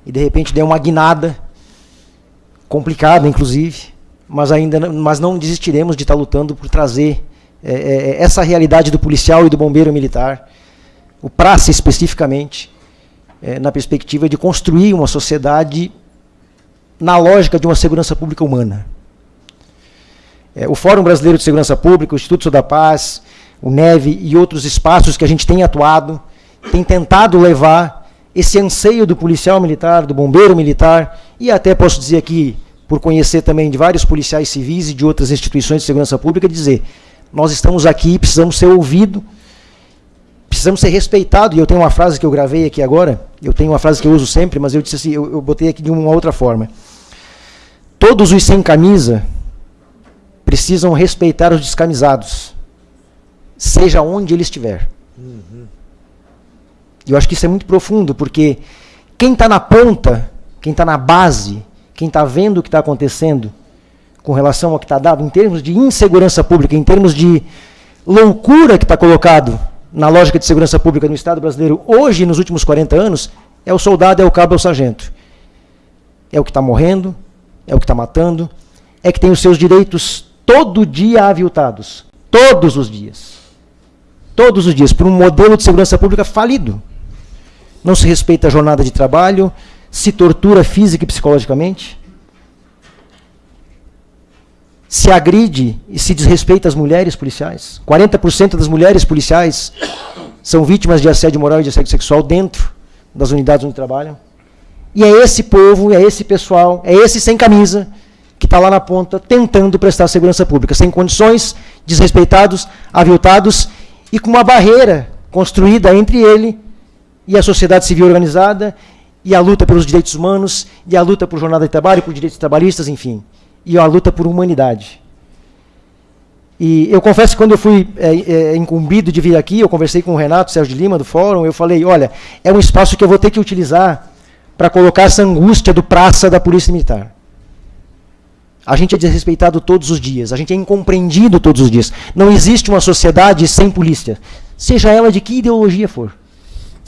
e de repente deu uma guinada complicada, inclusive, mas ainda mas não desistiremos de estar lutando por trazer é, é, essa realidade do policial e do bombeiro militar, o praça especificamente, é, na perspectiva de construir uma sociedade na lógica de uma segurança pública humana. É, o Fórum Brasileiro de Segurança Pública, o Instituto da Paz, o NEVE e outros espaços que a gente tem atuado, tem tentado levar esse anseio do policial militar, do bombeiro militar, e até posso dizer aqui, por conhecer também de vários policiais civis e de outras instituições de segurança pública, dizer, nós estamos aqui, precisamos ser ouvidos, precisamos ser respeitados, e eu tenho uma frase que eu gravei aqui agora, eu tenho uma frase que eu uso sempre, mas eu disse assim, eu, eu botei aqui de uma outra forma. Todos os sem camisa precisam respeitar os descamisados, seja onde ele estiver. Uhum. Eu acho que isso é muito profundo, porque quem está na ponta, quem está na base, quem está vendo o que está acontecendo com relação ao que está dado, em termos de insegurança pública, em termos de loucura que está colocado na lógica de segurança pública no Estado brasileiro hoje, nos últimos 40 anos, é o soldado, é o cabo, é o sargento. É o que está morrendo, é o que está matando, é que tem os seus direitos todo dia aviltados. Todos os dias. Todos os dias, por um modelo de segurança pública falido não se respeita a jornada de trabalho, se tortura física e psicologicamente. se agride e se desrespeita as mulheres policiais. 40% das mulheres policiais são vítimas de assédio moral e de assédio sexual dentro das unidades onde trabalham. E é esse povo, é esse pessoal, é esse sem camisa que está lá na ponta tentando prestar segurança pública, sem condições, desrespeitados, aviltados e com uma barreira construída entre ele e a sociedade civil organizada e a luta pelos direitos humanos e a luta por jornada de trabalho, por direitos trabalhistas, enfim, e a luta por humanidade. E eu confesso que quando eu fui é, é, incumbido de vir aqui, eu conversei com o Renato Sérgio de Lima, do Fórum, eu falei, olha, é um espaço que eu vou ter que utilizar para colocar essa angústia do praça da Polícia Militar. A gente é desrespeitado todos os dias, a gente é incompreendido todos os dias. Não existe uma sociedade sem polícia, seja ela de que ideologia for,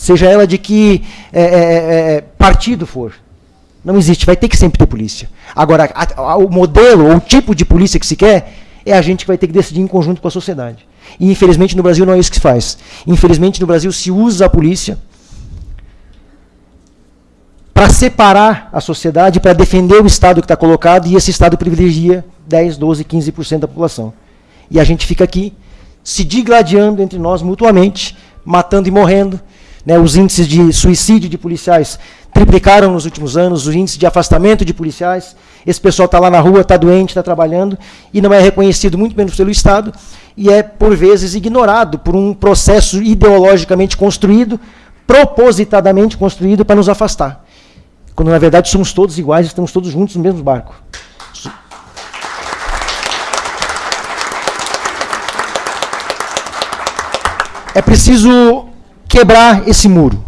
seja ela de que é, é, é, é partido for. Não existe, vai ter que sempre ter polícia. Agora, a, a, o modelo ou o tipo de polícia que se quer é a gente que vai ter que decidir em conjunto com a sociedade. E infelizmente no Brasil não é isso que se faz. Infelizmente no Brasil se usa a polícia para separar a sociedade, para defender o Estado que está colocado, e esse Estado privilegia 10, 12, 15% da população. E a gente fica aqui se digladiando entre nós mutuamente, matando e morrendo. Né, os índices de suicídio de policiais triplicaram nos últimos anos, os índices de afastamento de policiais. Esse pessoal está lá na rua, está doente, está trabalhando, e não é reconhecido, muito menos pelo Estado, e é, por vezes, ignorado por um processo ideologicamente construído, propositadamente construído para nos afastar. Quando na verdade somos todos iguais, estamos todos juntos no mesmo barco. É preciso quebrar esse muro.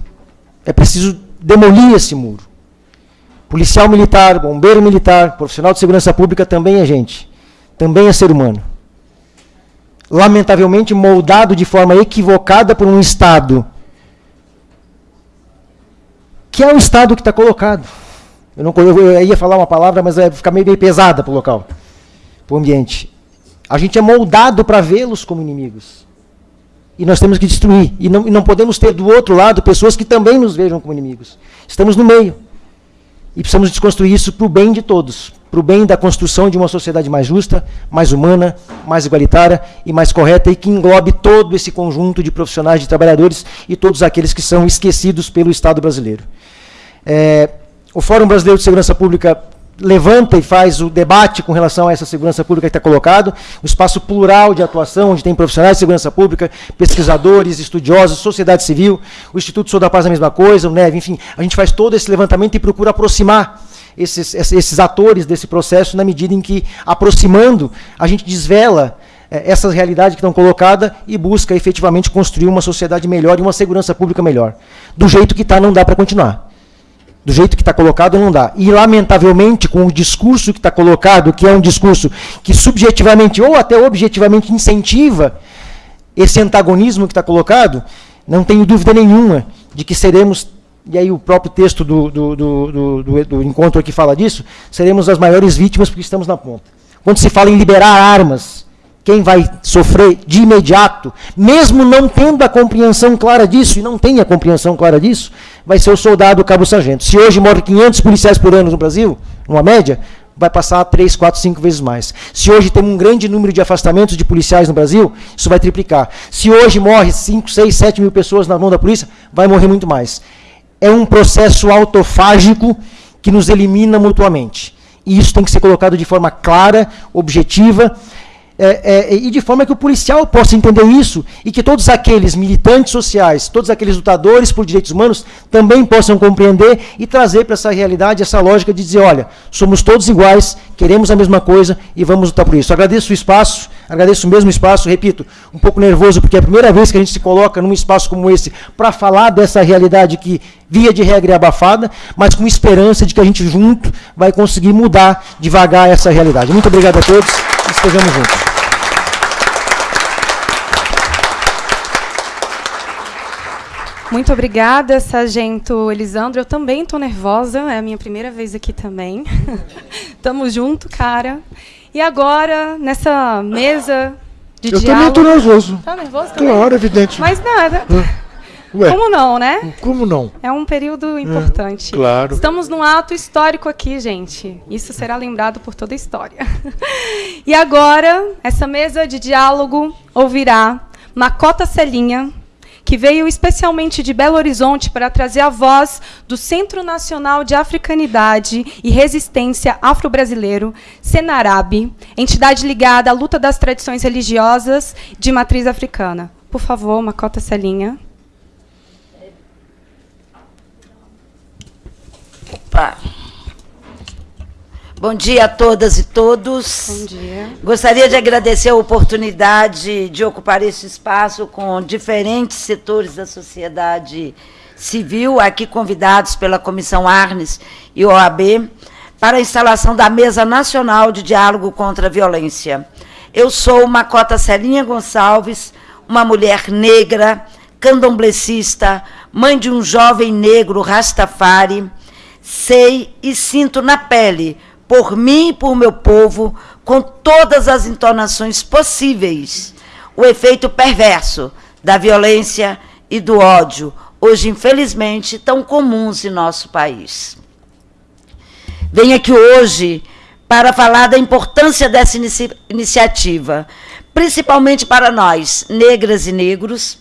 É preciso demolir esse muro. Policial militar, bombeiro militar, profissional de segurança pública também é gente. Também é ser humano. Lamentavelmente moldado de forma equivocada por um Estado que é o estado que está colocado. Eu, não, eu ia falar uma palavra, mas vai ficar meio, meio pesada para o local, para o ambiente. A gente é moldado para vê-los como inimigos. E nós temos que destruir. E não, e não podemos ter do outro lado pessoas que também nos vejam como inimigos. Estamos no meio. E precisamos desconstruir isso para o bem de todos, para o bem da construção de uma sociedade mais justa, mais humana, mais igualitária e mais correta e que englobe todo esse conjunto de profissionais, de trabalhadores e todos aqueles que são esquecidos pelo Estado brasileiro. É, o Fórum Brasileiro de Segurança Pública levanta e faz o debate com relação a essa segurança pública que está colocado, um espaço plural de atuação, onde tem profissionais de segurança pública, pesquisadores, estudiosos, sociedade civil, o Instituto Sou da Paz a mesma coisa, o NEV, enfim, a gente faz todo esse levantamento e procura aproximar esses, esses atores desse processo na medida em que, aproximando, a gente desvela é, essas realidades que estão colocadas e busca efetivamente construir uma sociedade melhor e uma segurança pública melhor. Do jeito que está, não dá para continuar do jeito que está colocado, não dá. E, lamentavelmente, com o discurso que está colocado, que é um discurso que subjetivamente ou até objetivamente incentiva esse antagonismo que está colocado, não tenho dúvida nenhuma de que seremos, e aí o próprio texto do, do, do, do, do encontro aqui fala disso, seremos as maiores vítimas porque estamos na ponta. Quando se fala em liberar armas, quem vai sofrer de imediato, mesmo não tendo a compreensão clara disso, e não tem a compreensão clara disso, vai ser o soldado cabo-sargento. Se hoje morre 500 policiais por ano no Brasil, numa média, vai passar a 3, 4, 5 vezes mais. Se hoje temos um grande número de afastamentos de policiais no Brasil, isso vai triplicar. Se hoje morre 5, 6, 7 mil pessoas na mão da polícia, vai morrer muito mais. É um processo autofágico que nos elimina mutuamente. E isso tem que ser colocado de forma clara, objetiva, é, é, e de forma que o policial possa entender isso e que todos aqueles militantes sociais, todos aqueles lutadores por direitos humanos também possam compreender e trazer para essa realidade essa lógica de dizer, olha, somos todos iguais, queremos a mesma coisa e vamos lutar por isso. Agradeço o espaço, agradeço o mesmo espaço, repito, um pouco nervoso porque é a primeira vez que a gente se coloca num espaço como esse para falar dessa realidade que via de regra é abafada, mas com esperança de que a gente junto vai conseguir mudar devagar essa realidade. Muito obrigado a todos estejamos juntos. Muito obrigada, Sargento Elisandro. Eu também estou nervosa, é a minha primeira vez aqui também. Tamo junto, cara. E agora, nessa mesa de eu diálogo... também estou nervoso. Tá nervoso também? Claro, evidente. Mas nada. Ué. Como não, né? Como não? É um período importante. claro. Estamos num ato histórico aqui, gente. Isso será lembrado por toda a história. e agora, essa mesa de diálogo ouvirá Macota Celinha, que veio especialmente de Belo Horizonte para trazer a voz do Centro Nacional de Africanidade e Resistência Afro-Brasileiro, Senarab, entidade ligada à luta das tradições religiosas de matriz africana. Por favor, Macota Celinha. Opa. Bom dia a todas e todos. Bom dia. Gostaria de agradecer a oportunidade de ocupar esse espaço com diferentes setores da sociedade civil, aqui convidados pela Comissão Arnes e OAB, para a instalação da Mesa Nacional de Diálogo contra a Violência. Eu sou Macota Celinha Gonçalves, uma mulher negra, candomblecista, mãe de um jovem negro Rastafari, sei e sinto na pele, por mim e por meu povo, com todas as entonações possíveis, o efeito perverso da violência e do ódio, hoje, infelizmente, tão comuns em nosso país. Venho aqui hoje para falar da importância dessa inici iniciativa, principalmente para nós, negras e negros,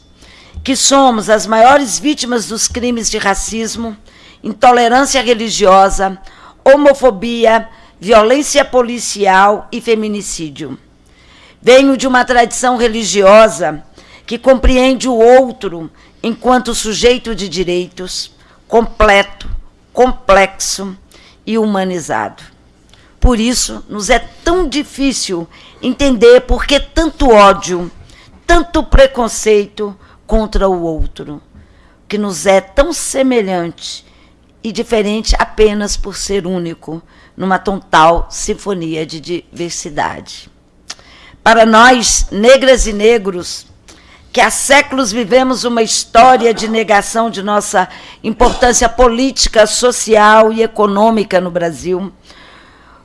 que somos as maiores vítimas dos crimes de racismo, intolerância religiosa, homofobia, violência policial e feminicídio. Venho de uma tradição religiosa que compreende o outro enquanto sujeito de direitos, completo, complexo e humanizado. Por isso, nos é tão difícil entender por que tanto ódio, tanto preconceito contra o outro, que nos é tão semelhante e diferente apenas por ser único, numa total sinfonia de diversidade. Para nós, negras e negros, que há séculos vivemos uma história de negação de nossa importância política, social e econômica no Brasil,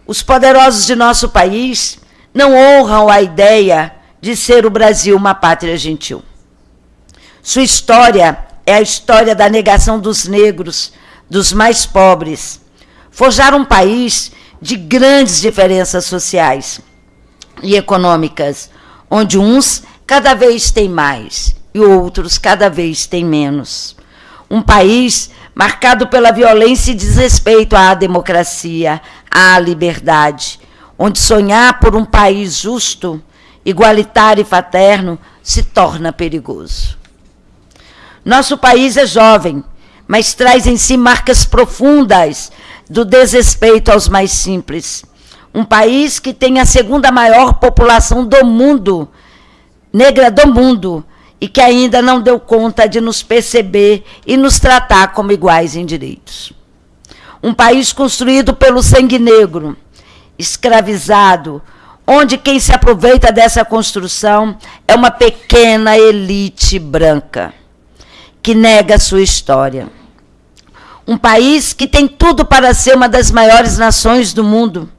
os poderosos de nosso país não honram a ideia de ser o Brasil uma pátria gentil. Sua história é a história da negação dos negros, dos mais pobres, forjar um país de grandes diferenças sociais e econômicas, onde uns cada vez têm mais e outros cada vez têm menos. Um país marcado pela violência e desrespeito à democracia, à liberdade, onde sonhar por um país justo, igualitário e fraterno se torna perigoso. Nosso país é jovem, mas traz em si marcas profundas do desrespeito aos mais simples. Um país que tem a segunda maior população do mundo, negra do mundo, e que ainda não deu conta de nos perceber e nos tratar como iguais em direitos. Um país construído pelo sangue negro, escravizado, onde quem se aproveita dessa construção é uma pequena elite branca que nega sua história. Um país que tem tudo para ser uma das maiores nações do mundo,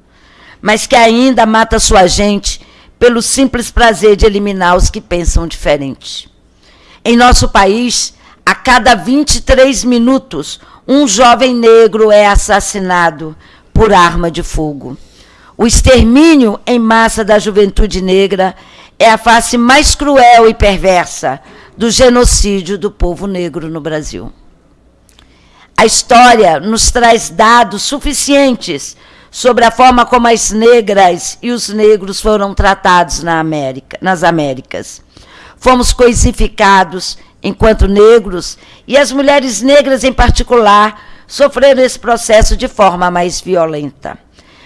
mas que ainda mata sua gente pelo simples prazer de eliminar os que pensam diferente. Em nosso país, a cada 23 minutos, um jovem negro é assassinado por arma de fogo. O extermínio em massa da juventude negra é a face mais cruel e perversa do genocídio do povo negro no Brasil. A história nos traz dados suficientes sobre a forma como as negras e os negros foram tratados na América, nas Américas. Fomos coisificados enquanto negros e as mulheres negras em particular sofreram esse processo de forma mais violenta,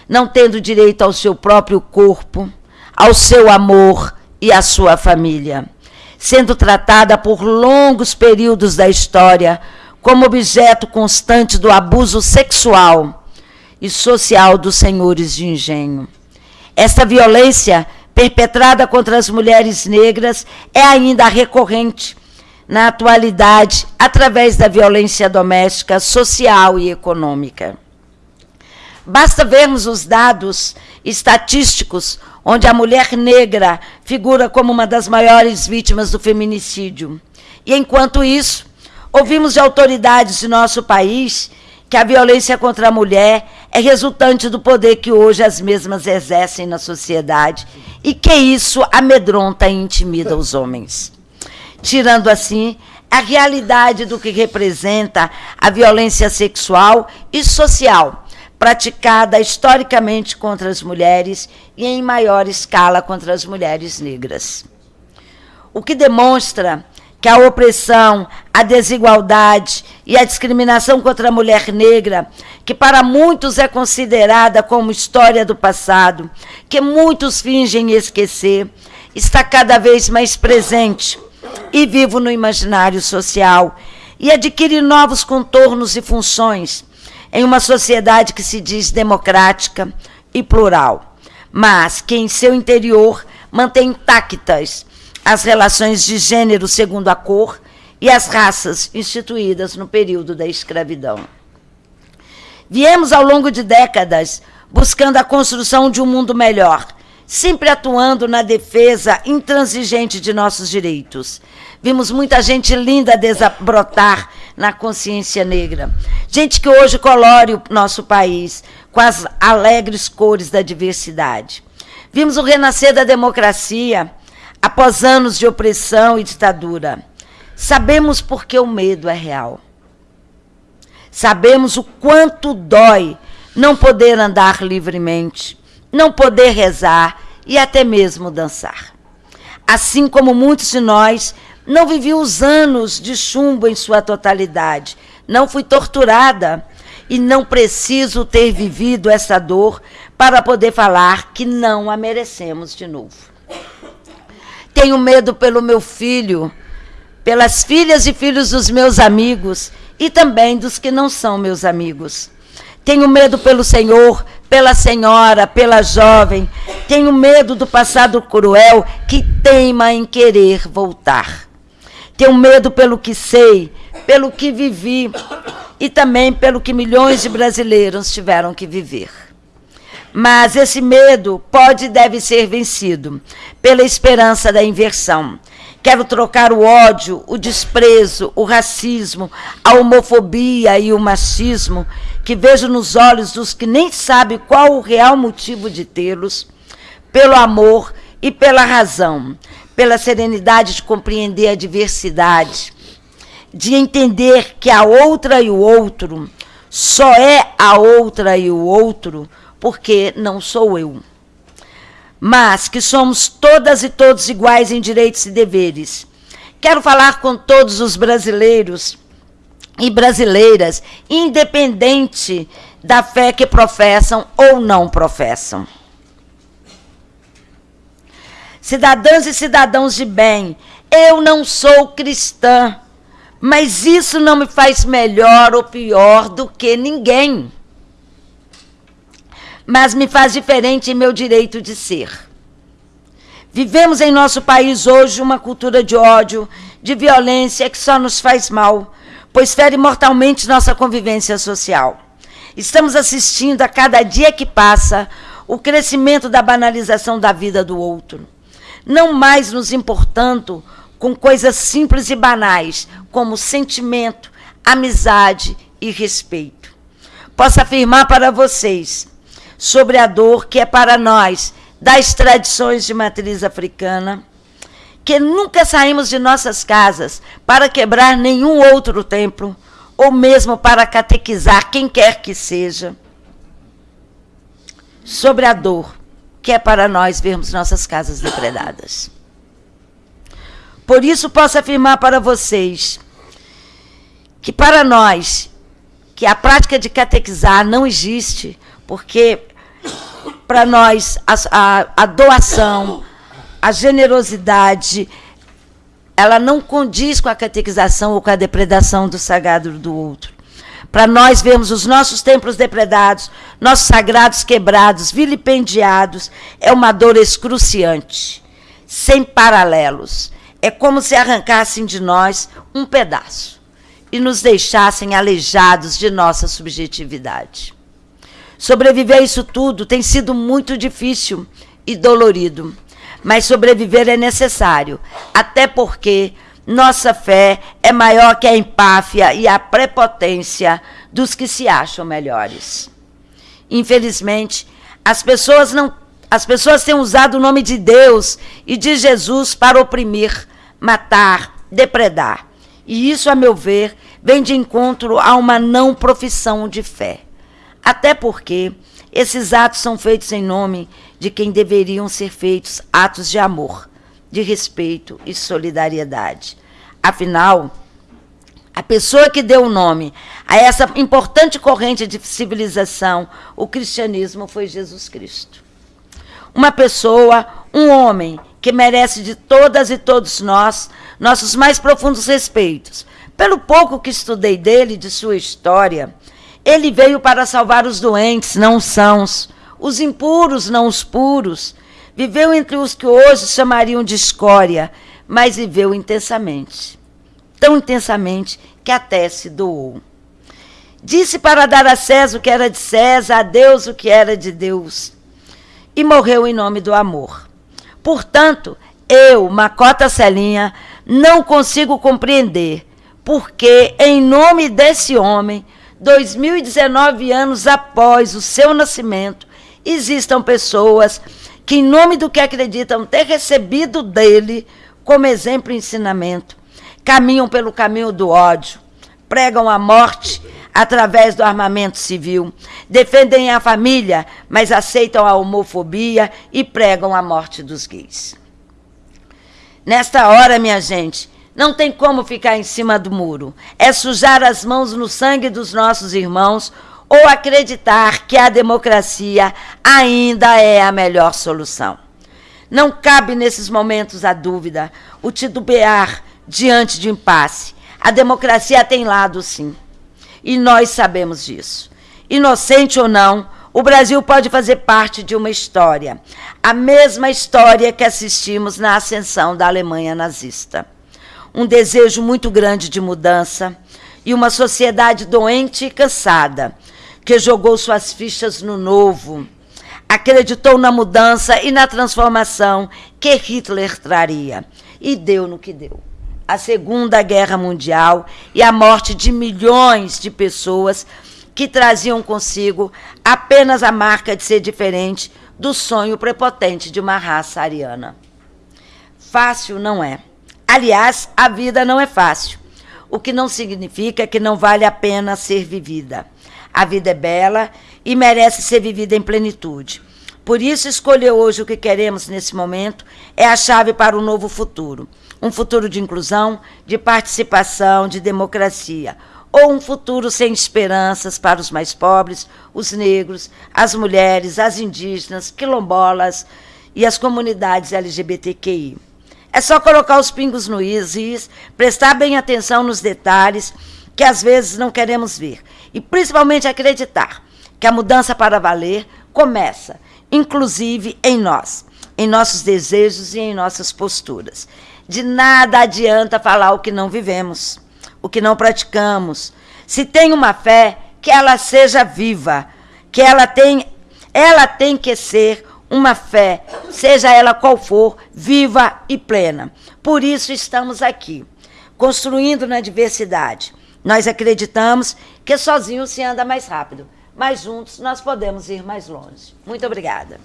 não tendo direito ao seu próprio corpo, ao seu amor e à sua família, sendo tratada por longos períodos da história como objeto constante do abuso sexual e social dos senhores de engenho. Esta violência perpetrada contra as mulheres negras é ainda recorrente na atualidade através da violência doméstica, social e econômica. Basta vermos os dados estatísticos onde a mulher negra figura como uma das maiores vítimas do feminicídio. E enquanto isso, Ouvimos de autoridades de nosso país que a violência contra a mulher é resultante do poder que hoje as mesmas exercem na sociedade e que isso amedronta e intimida os homens. Tirando assim a realidade do que representa a violência sexual e social praticada historicamente contra as mulheres e em maior escala contra as mulheres negras. O que demonstra que a opressão, a desigualdade e a discriminação contra a mulher negra, que para muitos é considerada como história do passado, que muitos fingem esquecer, está cada vez mais presente e vivo no imaginário social e adquire novos contornos e funções em uma sociedade que se diz democrática e plural, mas que em seu interior mantém intactas as relações de gênero segundo a cor e as raças instituídas no período da escravidão. Viemos ao longo de décadas buscando a construção de um mundo melhor, sempre atuando na defesa intransigente de nossos direitos. Vimos muita gente linda desabrotar na consciência negra. Gente que hoje colore o nosso país com as alegres cores da diversidade. Vimos o renascer da democracia após anos de opressão e ditadura. Sabemos porque o medo é real. Sabemos o quanto dói não poder andar livremente, não poder rezar e até mesmo dançar. Assim como muitos de nós, não vivi os anos de chumbo em sua totalidade, não fui torturada e não preciso ter vivido essa dor para poder falar que não a merecemos de novo. Tenho medo pelo meu filho, pelas filhas e filhos dos meus amigos e também dos que não são meus amigos. Tenho medo pelo Senhor, pela senhora, pela jovem. Tenho medo do passado cruel que teima em querer voltar. Tenho medo pelo que sei, pelo que vivi e também pelo que milhões de brasileiros tiveram que viver. Mas esse medo pode e deve ser vencido pela esperança da inversão. Quero trocar o ódio, o desprezo, o racismo, a homofobia e o machismo que vejo nos olhos dos que nem sabem qual o real motivo de tê-los, pelo amor e pela razão, pela serenidade de compreender a diversidade, de entender que a outra e o outro só é a outra e o outro porque não sou eu. Mas que somos todas e todos iguais em direitos e deveres. Quero falar com todos os brasileiros e brasileiras, independente da fé que professam ou não professam. Cidadãs e cidadãos de bem, eu não sou cristã, mas isso não me faz melhor ou pior do que ninguém mas me faz diferente em meu direito de ser. Vivemos em nosso país hoje uma cultura de ódio, de violência que só nos faz mal, pois fere mortalmente nossa convivência social. Estamos assistindo a cada dia que passa o crescimento da banalização da vida do outro, não mais nos importando com coisas simples e banais, como sentimento, amizade e respeito. Posso afirmar para vocês sobre a dor que é para nós das tradições de matriz africana, que nunca saímos de nossas casas para quebrar nenhum outro templo, ou mesmo para catequizar quem quer que seja, sobre a dor que é para nós vermos nossas casas depredadas. Por isso posso afirmar para vocês que para nós que a prática de catequizar não existe, porque para nós a, a, a doação, a generosidade, ela não condiz com a catequização ou com a depredação do sagrado do outro. Para nós vermos os nossos templos depredados, nossos sagrados quebrados, vilipendiados, é uma dor excruciante, sem paralelos. É como se arrancassem de nós um pedaço e nos deixassem aleijados de nossa subjetividade. Sobreviver a isso tudo tem sido muito difícil e dolorido, mas sobreviver é necessário, até porque Nossa fé é maior que a empáfia e a prepotência dos que se acham melhores. Infelizmente, as pessoas não as pessoas têm usado o nome de Deus e de Jesus para oprimir, matar, depredar. E isso, a meu ver, vem de encontro a uma não profissão de fé. Até porque esses atos são feitos em nome de quem deveriam ser feitos atos de amor, de respeito e solidariedade. Afinal, a pessoa que deu o nome a essa importante corrente de civilização, o cristianismo, foi Jesus Cristo. Uma pessoa, um homem, que merece de todas e todos nós nossos mais profundos respeitos. Pelo pouco que estudei dele, de sua história, ele veio para salvar os doentes, não os sãos, os impuros, não os puros. Viveu entre os que hoje chamariam de escória, mas viveu intensamente. Tão intensamente que até se doou. Disse para dar a César o que era de César, a Deus o que era de Deus. E morreu em nome do amor. Portanto, eu, Macota Celinha, não consigo compreender porque, em nome desse homem, 2019 anos após o seu nascimento, existam pessoas que, em nome do que acreditam ter recebido dele como exemplo e ensinamento, caminham pelo caminho do ódio, pregam a morte através do armamento civil, defendem a família, mas aceitam a homofobia e pregam a morte dos gays. Nesta hora, minha gente, não tem como ficar em cima do muro. É sujar as mãos no sangue dos nossos irmãos ou acreditar que a democracia ainda é a melhor solução. Não cabe nesses momentos a dúvida, o titubear diante de impasse. A democracia tem lado, sim. E nós sabemos disso. Inocente ou não, o Brasil pode fazer parte de uma história, a mesma história que assistimos na ascensão da Alemanha nazista. Um desejo muito grande de mudança e uma sociedade doente e cansada, que jogou suas fichas no novo, acreditou na mudança e na transformação que Hitler traria, e deu no que deu a Segunda Guerra Mundial e a morte de milhões de pessoas que traziam consigo apenas a marca de ser diferente do sonho prepotente de uma raça ariana. Fácil não é. Aliás, a vida não é fácil, o que não significa que não vale a pena ser vivida. A vida é bela e merece ser vivida em plenitude. Por isso, escolher hoje o que queremos nesse momento é a chave para o novo futuro um futuro de inclusão, de participação, de democracia, ou um futuro sem esperanças para os mais pobres, os negros, as mulheres, as indígenas, quilombolas e as comunidades LGBTQI. É só colocar os pingos no is, prestar bem atenção nos detalhes que às vezes não queremos ver e principalmente acreditar que a mudança para valer começa, inclusive em nós, em nossos desejos e em nossas posturas. De nada adianta falar o que não vivemos, o que não praticamos. Se tem uma fé, que ela seja viva, que ela tem, ela tem que ser uma fé, seja ela qual for, viva e plena. Por isso estamos aqui, construindo na diversidade. Nós acreditamos que sozinho se anda mais rápido, mas juntos nós podemos ir mais longe. Muito obrigada.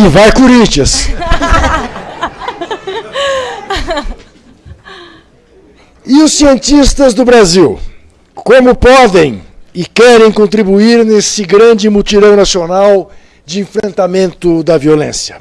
E vai Corinthians! e os cientistas do Brasil? Como podem e querem contribuir nesse grande mutirão nacional de enfrentamento da violência?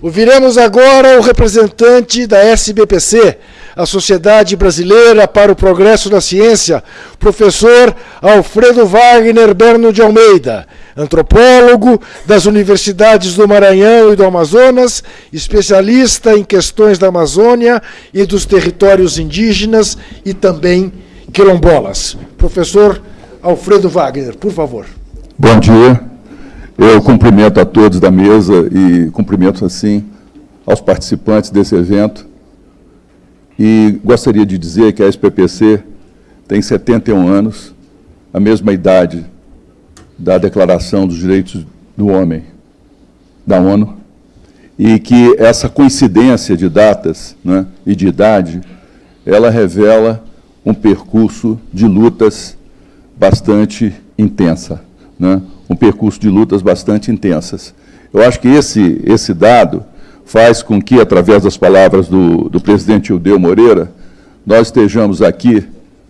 Ouviremos agora o representante da SBPC, a Sociedade Brasileira para o Progresso da Ciência, professor Alfredo Wagner Berno de Almeida, antropólogo das universidades do Maranhão e do Amazonas, especialista em questões da Amazônia e dos territórios indígenas e também quilombolas. Professor Alfredo Wagner, por favor. Bom dia. Eu cumprimento a todos da mesa e cumprimento, assim, aos participantes desse evento. E gostaria de dizer que a SPPC tem 71 anos, a mesma idade da Declaração dos Direitos do Homem da ONU, e que essa coincidência de datas né, e de idade, ela revela um percurso de lutas bastante intensa, né? um percurso de lutas bastante intensas. Eu acho que esse, esse dado faz com que, através das palavras do, do presidente Ildeu Moreira, nós estejamos aqui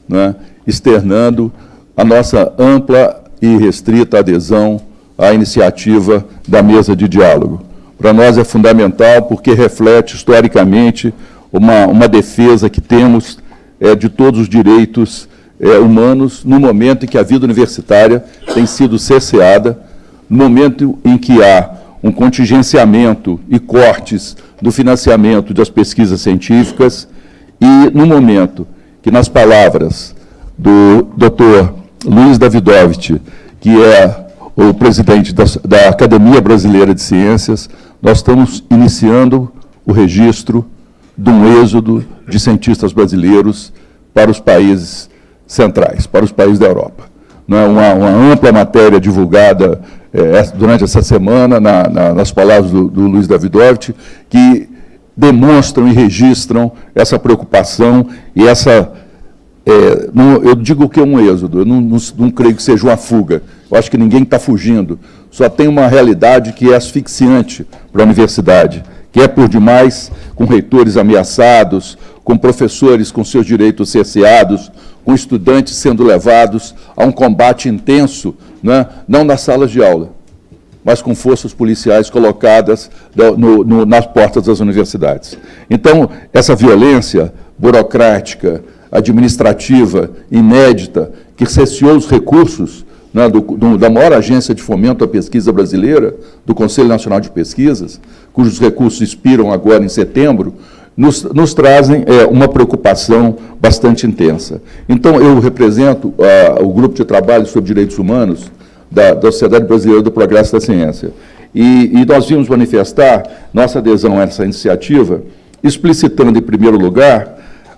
né, externando a nossa ampla e restrita adesão à iniciativa da mesa de diálogo. Para nós é fundamental porque reflete historicamente uma, uma defesa que temos é, de todos os direitos é, humanos no momento em que a vida universitária tem sido cesseada, no momento em que há um contingenciamento e cortes do financiamento das pesquisas científicas e no momento que, nas palavras do Dr. Luiz Davidovich, que é o presidente da, da Academia Brasileira de Ciências, nós estamos iniciando o registro de um êxodo de cientistas brasileiros para os países centrais, para os países da Europa. Não é uma, uma ampla matéria divulgada é, durante essa semana, na, na, nas palavras do, do Luiz Davidovich, que demonstram e registram essa preocupação e essa. É, não, eu digo que é um êxodo, eu não, não, não creio que seja uma fuga. Eu acho que ninguém está fugindo. Só tem uma realidade que é asfixiante para a universidade, que é por demais com reitores ameaçados, com professores com seus direitos cerceados, com estudantes sendo levados a um combate intenso, né, não nas salas de aula, mas com forças policiais colocadas no, no, nas portas das universidades. Então, essa violência burocrática, administrativa, inédita, que cesseou os recursos né, do, do, da maior agência de fomento à pesquisa brasileira, do Conselho Nacional de Pesquisas, cujos recursos expiram agora em setembro, nos, nos trazem é, uma preocupação bastante intensa. Então, eu represento uh, o Grupo de Trabalho sobre Direitos Humanos da, da Sociedade Brasileira do Progresso da Ciência. E, e nós vimos manifestar nossa adesão a essa iniciativa, explicitando, em primeiro lugar,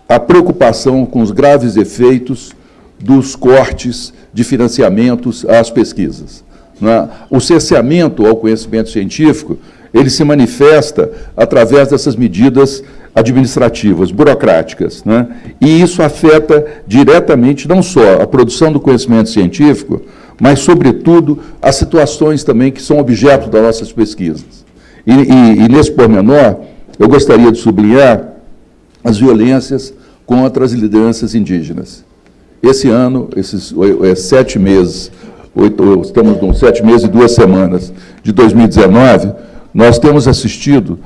a preocupação com os graves efeitos dos cortes de financiamentos às pesquisas. Né? O cerceamento ao conhecimento científico, ele se manifesta através dessas medidas administrativas, burocráticas. Né? E isso afeta diretamente não só a produção do conhecimento científico, mas, sobretudo, as situações também que são objeto das nossas pesquisas. E, e, e nesse pormenor, eu gostaria de sublinhar as violências contra as lideranças indígenas. Esse ano, esses é, sete meses, oito, estamos com sete meses e duas semanas de 2019, nós temos assistido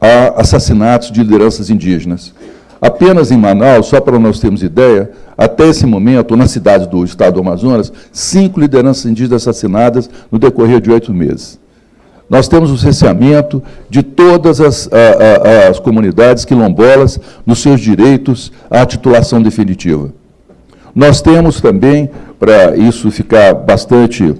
a assassinatos de lideranças indígenas. Apenas em Manaus, só para nós termos ideia, até esse momento, na cidade do estado do Amazonas, cinco lideranças indígenas assassinadas no decorrer de oito meses. Nós temos o cerceamento de todas as, a, a, as comunidades quilombolas nos seus direitos à titulação definitiva. Nós temos também, para isso ficar bastante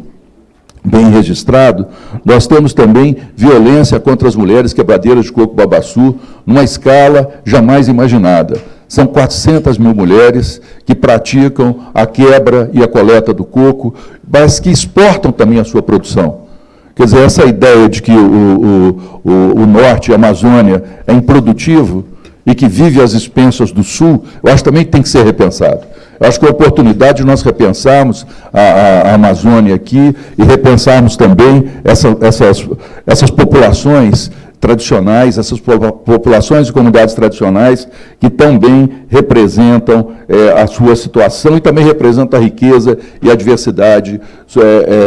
bem registrado, nós temos também violência contra as mulheres quebradeiras de coco babaçu, numa escala jamais imaginada. São 400 mil mulheres que praticam a quebra e a coleta do coco, mas que exportam também a sua produção. Quer dizer, essa ideia de que o, o, o, o norte, a Amazônia, é improdutivo e que vive às expensas do sul, eu acho também que tem que ser repensado. Acho que é a oportunidade de nós repensarmos a, a, a Amazônia aqui e repensarmos também essa, essas, essas populações tradicionais, essas populações e comunidades tradicionais que também representam é, a sua situação e também representam a riqueza e a diversidade é,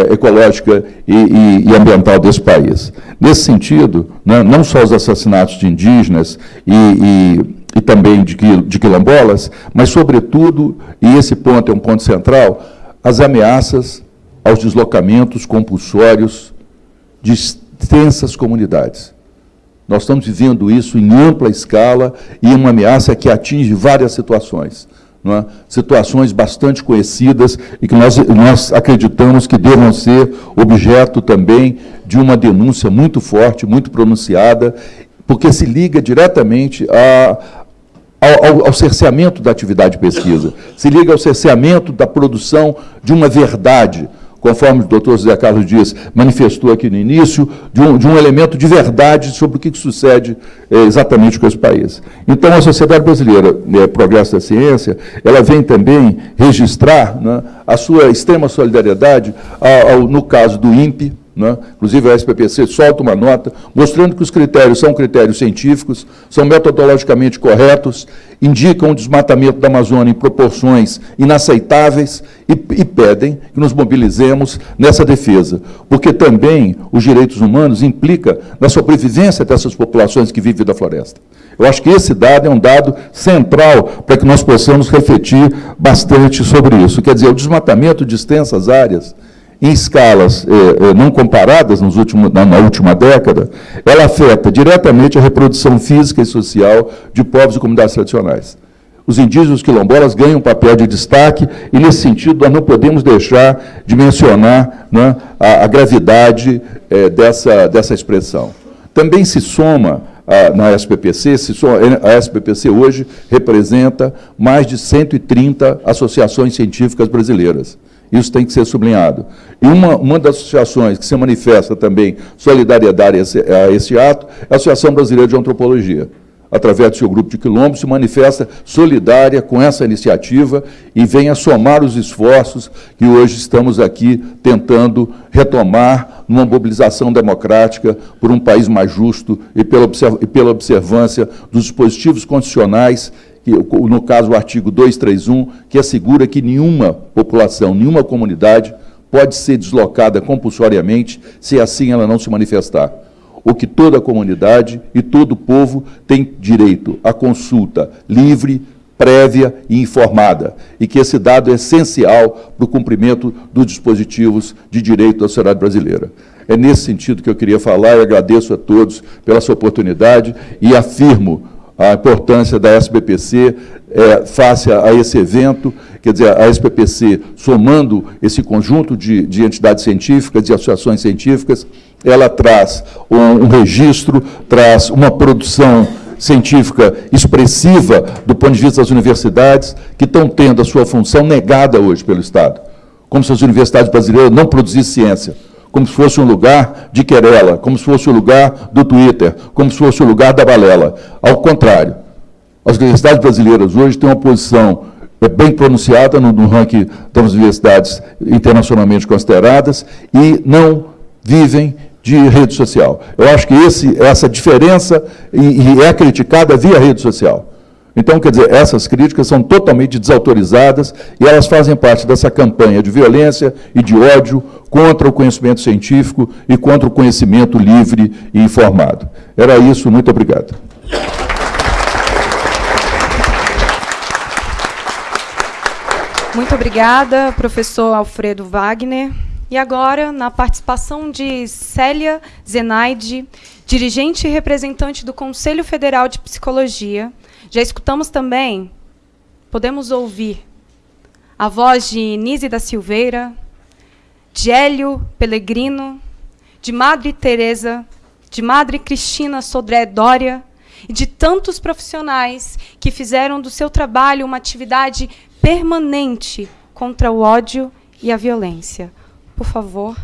é, ecológica e, e, e, ambiental desse país. Nesse sentido, né, não só os assassinatos de indígenas e, e também de, de quilombolas, mas, sobretudo, e esse ponto é um ponto central, as ameaças aos deslocamentos compulsórios de extensas comunidades. Nós estamos vivendo isso em ampla escala e uma ameaça que atinge várias situações. É? Situações bastante conhecidas e que nós, nós acreditamos que devam ser objeto também de uma denúncia muito forte, muito pronunciada, porque se liga diretamente a, ao, ao, cerceamento da atividade de pesquisa, se liga ao cerceamento da produção de uma verdade, conforme o doutor José Carlos Dias manifestou aqui no início, de um, de um elemento de verdade sobre o que, que sucede é, exatamente com esse país. Então, a Sociedade Brasileira né, Progresso da Ciência, ela vem também registrar né, a sua extrema solidariedade ao, ao, no caso do INPE, né? Inclusive, a SPPC solta uma nota mostrando que os critérios são critérios científicos, são metodologicamente corretos, indicam o desmatamento da Amazônia em proporções inaceitáveis e, e pedem que nos mobilizemos nessa defesa, porque também os direitos humanos implica na sobrevivência dessas populações que vivem da floresta. Eu acho que esse dado é um dado central para que nós possamos refletir bastante sobre isso. Quer dizer, o desmatamento de extensas áreas em escalas eh, eh, não comparadas últimos, na, na, última década, ela afeta diretamente a reprodução física e social de povos e comunidades tradicionais. Os indígenas quilombolas ganham um papel de destaque e, nesse sentido, nós não podemos deixar de mencionar né, a, a, gravidade eh, dessa, dessa expressão. Também se soma a, na SPPC, se soma, a SPPC hoje representa mais de 130 associações científicas brasileiras. Isso tem que ser sublinhado. E uma, uma das associações que se manifesta também solidariedade a esse, a esse ato é a Associação Brasileira de Antropologia. Através do seu grupo de quilombos, se manifesta solidária com essa iniciativa e vem a somar os esforços que hoje estamos aqui tentando retomar numa mobilização democrática por um país mais justo e pela observância dos dispositivos constitucionais que, no caso o artigo 231, que assegura que nenhuma população, nenhuma comunidade pode ser deslocada compulsoriamente se assim ela não se manifestar. O que toda comunidade e todo povo tem direito à consulta livre, prévia e informada, e que esse dado é essencial para o cumprimento dos dispositivos de direito da sociedade brasileira. É nesse sentido que eu queria falar e agradeço a todos pela sua oportunidade e afirmo a importância da SBPC é, face a, a, esse evento, quer dizer, a SBPC, somando esse conjunto de, de entidades científicas, de associações científicas, ela traz um, um registro, traz uma produção científica expressiva do ponto de vista das universidades, que estão tendo a sua função negada hoje pelo Estado. Como se as universidades brasileiras não produzissem ciência como se fosse um lugar de querela, como se fosse o um lugar do Twitter, como se fosse o um lugar da balela. Ao contrário, as universidades brasileiras hoje têm uma posição é, bem pronunciada no, no ranking das universidades internacionalmente consideradas e não vivem de rede social. Eu acho que esse, essa diferença e, e é criticada via rede social. Então, quer dizer, essas críticas são totalmente desautorizadas e elas fazem parte dessa campanha de violência e de ódio contra o conhecimento científico e contra o conhecimento livre e informado. Era isso, muito obrigado. Muito obrigada, professor Alfredo Wagner. E agora, na participação de Célia Zenaide, dirigente e representante do Conselho Federal de Psicologia, já escutamos também, podemos ouvir a voz de Nise da Silveira, de Hélio Pellegrino, de Madre Teresa, de Madre Cristina Sodré Dória e de tantos profissionais que fizeram do seu trabalho uma atividade permanente contra o ódio e a violência. Por favor.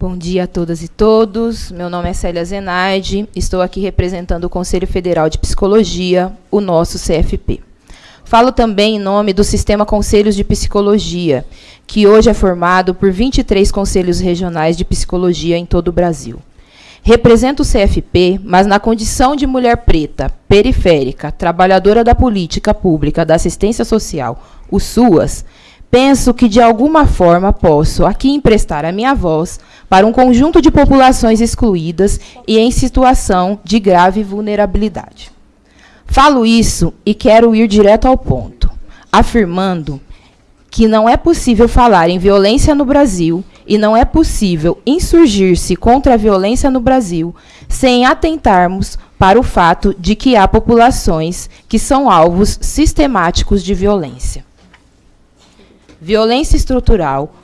Bom dia a todas e todos. Meu nome é Célia Zenaide. Estou aqui representando o Conselho Federal de Psicologia, o nosso CFP. Falo também em nome do Sistema Conselhos de Psicologia, que hoje é formado por 23 conselhos regionais de psicologia em todo o Brasil. Represento o CFP, mas na condição de mulher preta, periférica, trabalhadora da política pública da assistência social, o SUAS, penso que de alguma forma posso aqui emprestar a minha voz para um conjunto de populações excluídas e em situação de grave vulnerabilidade. Falo isso e quero ir direto ao ponto, afirmando que não é possível falar em violência no Brasil e não é possível insurgir-se contra a violência no Brasil sem atentarmos para o fato de que há populações que são alvos sistemáticos de violência. Violência estrutural,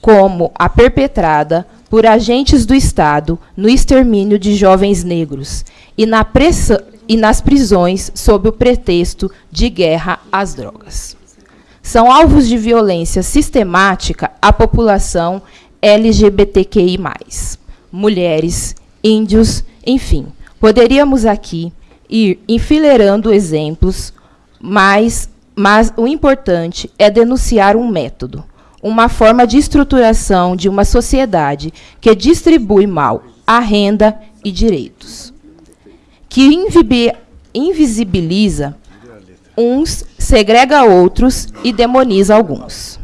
como a perpetrada por agentes do Estado no extermínio de jovens negros e, na pressa, e nas prisões sob o pretexto de guerra às drogas. São alvos de violência sistemática a população LGBTQI, mulheres, índios, enfim. Poderíamos aqui ir enfileirando exemplos, mas, mas o importante é denunciar um método, uma forma de estruturação de uma sociedade que distribui mal a renda e direitos, que invisibiliza uns, segrega outros e demoniza alguns.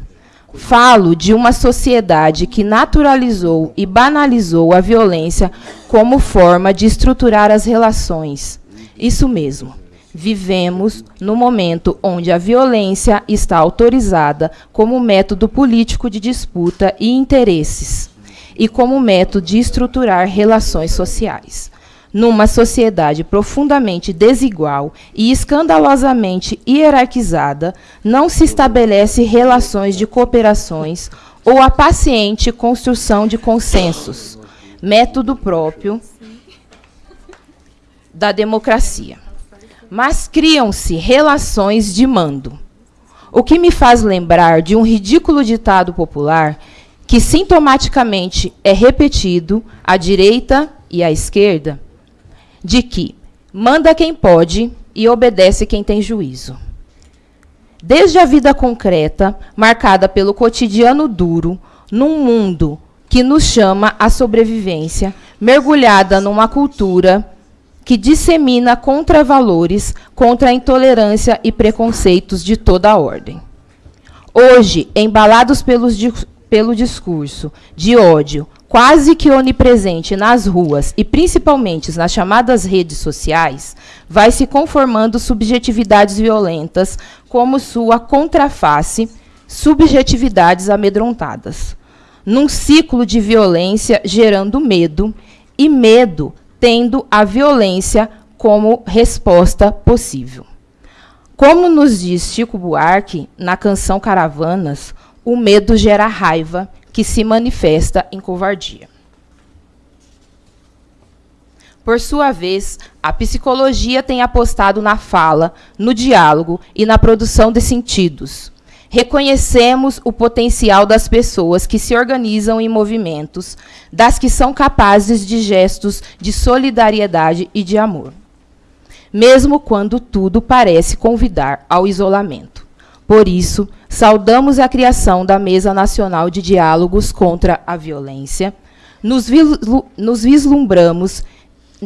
Falo de uma sociedade que naturalizou e banalizou a violência como forma de estruturar as relações. Isso mesmo. Vivemos no momento onde a violência está autorizada como método político de disputa e interesses e como método de estruturar relações sociais. Numa sociedade profundamente desigual e escandalosamente hierarquizada, não se estabelece relações de cooperações ou a paciente construção de consensos, método próprio da democracia. Mas criam-se relações de mando. O que me faz lembrar de um ridículo ditado popular que sintomaticamente é repetido à direita e à esquerda, de que manda quem pode e obedece quem tem juízo. Desde a vida concreta, marcada pelo cotidiano duro, num mundo que nos chama à sobrevivência, mergulhada numa cultura que dissemina contravalores contra a intolerância e preconceitos de toda a ordem. Hoje, embalados pelos, pelo discurso de ódio, quase que onipresente nas ruas e principalmente nas chamadas redes sociais, vai se conformando subjetividades violentas como sua contraface, subjetividades amedrontadas. Num ciclo de violência gerando medo e medo tendo a violência como resposta possível. Como nos diz Chico Buarque na canção Caravanas, o medo gera raiva que se manifesta em covardia. Por sua vez, a psicologia tem apostado na fala, no diálogo e na produção de sentidos. Reconhecemos o potencial das pessoas que se organizam em movimentos, das que são capazes de gestos de solidariedade e de amor, mesmo quando tudo parece convidar ao isolamento. Por isso, Saudamos a criação da Mesa Nacional de Diálogos contra a Violência. Nos, vislumbramos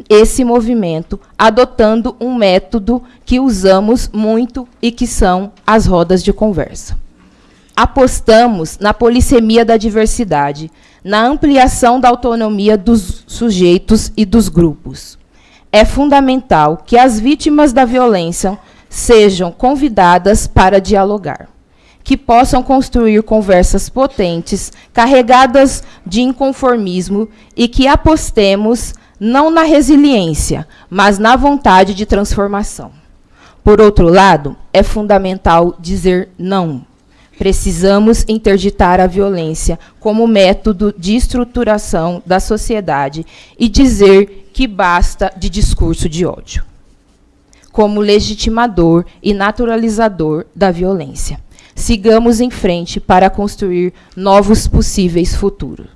esse movimento adotando um método que usamos muito e que são as rodas de conversa. Apostamos na polissemia da diversidade, na ampliação da autonomia dos sujeitos e dos grupos. É fundamental que as vítimas da violência sejam convidadas para dialogar que possam construir conversas potentes, carregadas de inconformismo e que apostemos não na resiliência, mas na vontade de transformação. Por outro lado, é fundamental dizer não. Precisamos interditar a violência como método de estruturação da sociedade e dizer que basta de discurso de ódio, como legitimador e naturalizador da violência sigamos em frente para construir novos possíveis futuros.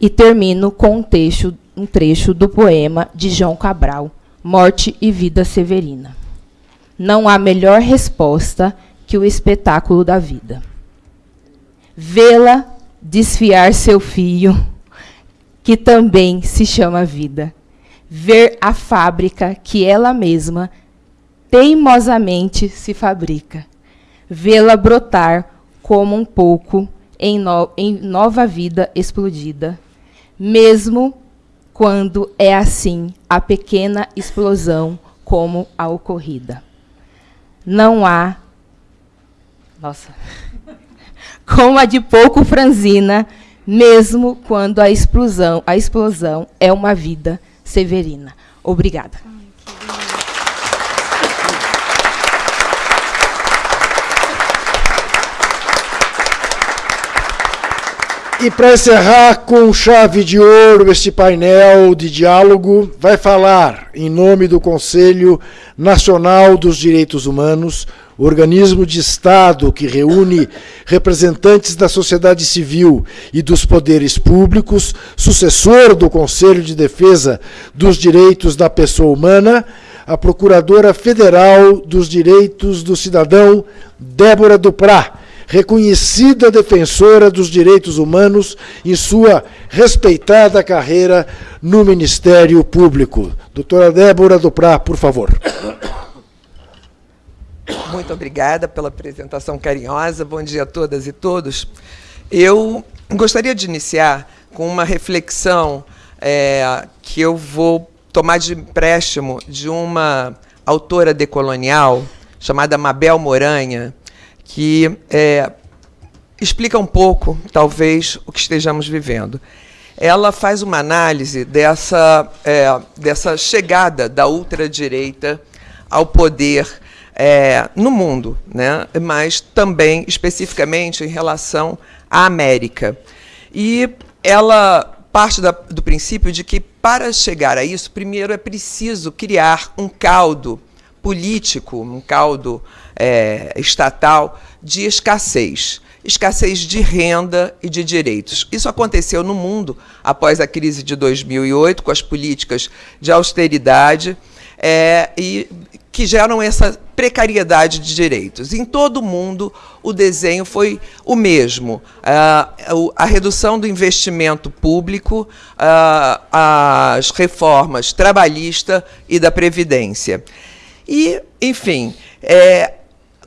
E termino com um trecho, um trecho do poema de João Cabral, Morte e Vida Severina. Não há melhor resposta que o espetáculo da vida. Vê-la desfiar seu fio, que também se chama vida. Ver a fábrica que ela mesma teimosamente se fabrica vê-la brotar como um pouco em, no, em nova vida explodida, mesmo quando é assim a pequena explosão como a ocorrida. Não há. Nossa. como a de pouco franzina, mesmo quando a explosão, a explosão é uma vida severina. Obrigada. E para encerrar com chave de ouro este painel de diálogo, vai falar, em nome do Conselho Nacional dos Direitos Humanos, organismo de Estado que reúne representantes da sociedade civil e dos poderes públicos, sucessor do Conselho de Defesa dos Direitos da Pessoa Humana, a Procuradora Federal dos Direitos do Cidadão, Débora Duprá reconhecida defensora dos direitos humanos em sua respeitada carreira no Ministério Público. Doutora Débora Duprá, por favor. Muito obrigada pela apresentação carinhosa. Bom dia a todas e todos. Eu gostaria de iniciar com uma reflexão é, que eu vou tomar de empréstimo de uma autora decolonial chamada Mabel Moranha, que é, explica um pouco, talvez, o que estejamos vivendo. Ela faz uma análise dessa, é, dessa chegada da ultradireita ao poder é, no mundo, né? mas também especificamente em relação à América. E ela parte da, do princípio de que, para chegar a isso, primeiro é preciso criar um caldo político, um caldo é, estatal de escassez. Escassez de renda e de direitos. Isso aconteceu no mundo após a crise de 2008, com as políticas de austeridade, é, e que geram essa precariedade de direitos. Em todo o mundo, o desenho foi o mesmo. a, a redução do investimento público, as reformas trabalhista e da Previdência. E, enfim, é,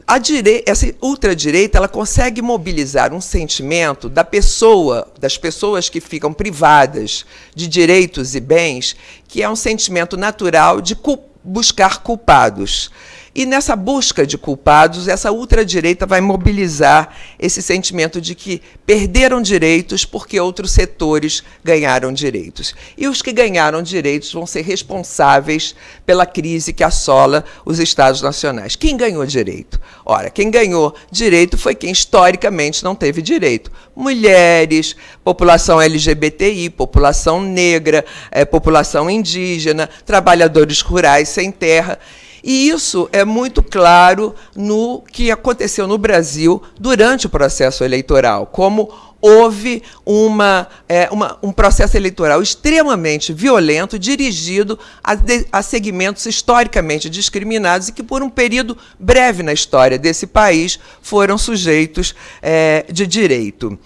a direita, essa ultradireita ela consegue mobilizar um sentimento da pessoa, das pessoas que ficam privadas de direitos e bens, que é um sentimento natural de buscar culpados. E nessa busca de culpados, essa ultradireita vai mobilizar esse sentimento de que perderam direitos porque outros setores ganharam direitos. E os que ganharam direitos vão ser responsáveis pela crise que assola os Estados nacionais. Quem ganhou direito? Ora, quem ganhou direito foi quem historicamente não teve direito. Mulheres, população LGBTI, população negra, é, população indígena, trabalhadores rurais sem terra. E isso é muito claro no que aconteceu no Brasil durante o processo eleitoral, como houve uma, é, uma, um processo eleitoral extremamente violento, dirigido a, de, a, segmentos historicamente discriminados e que, por um período breve na história desse país, foram sujeitos é, de direito.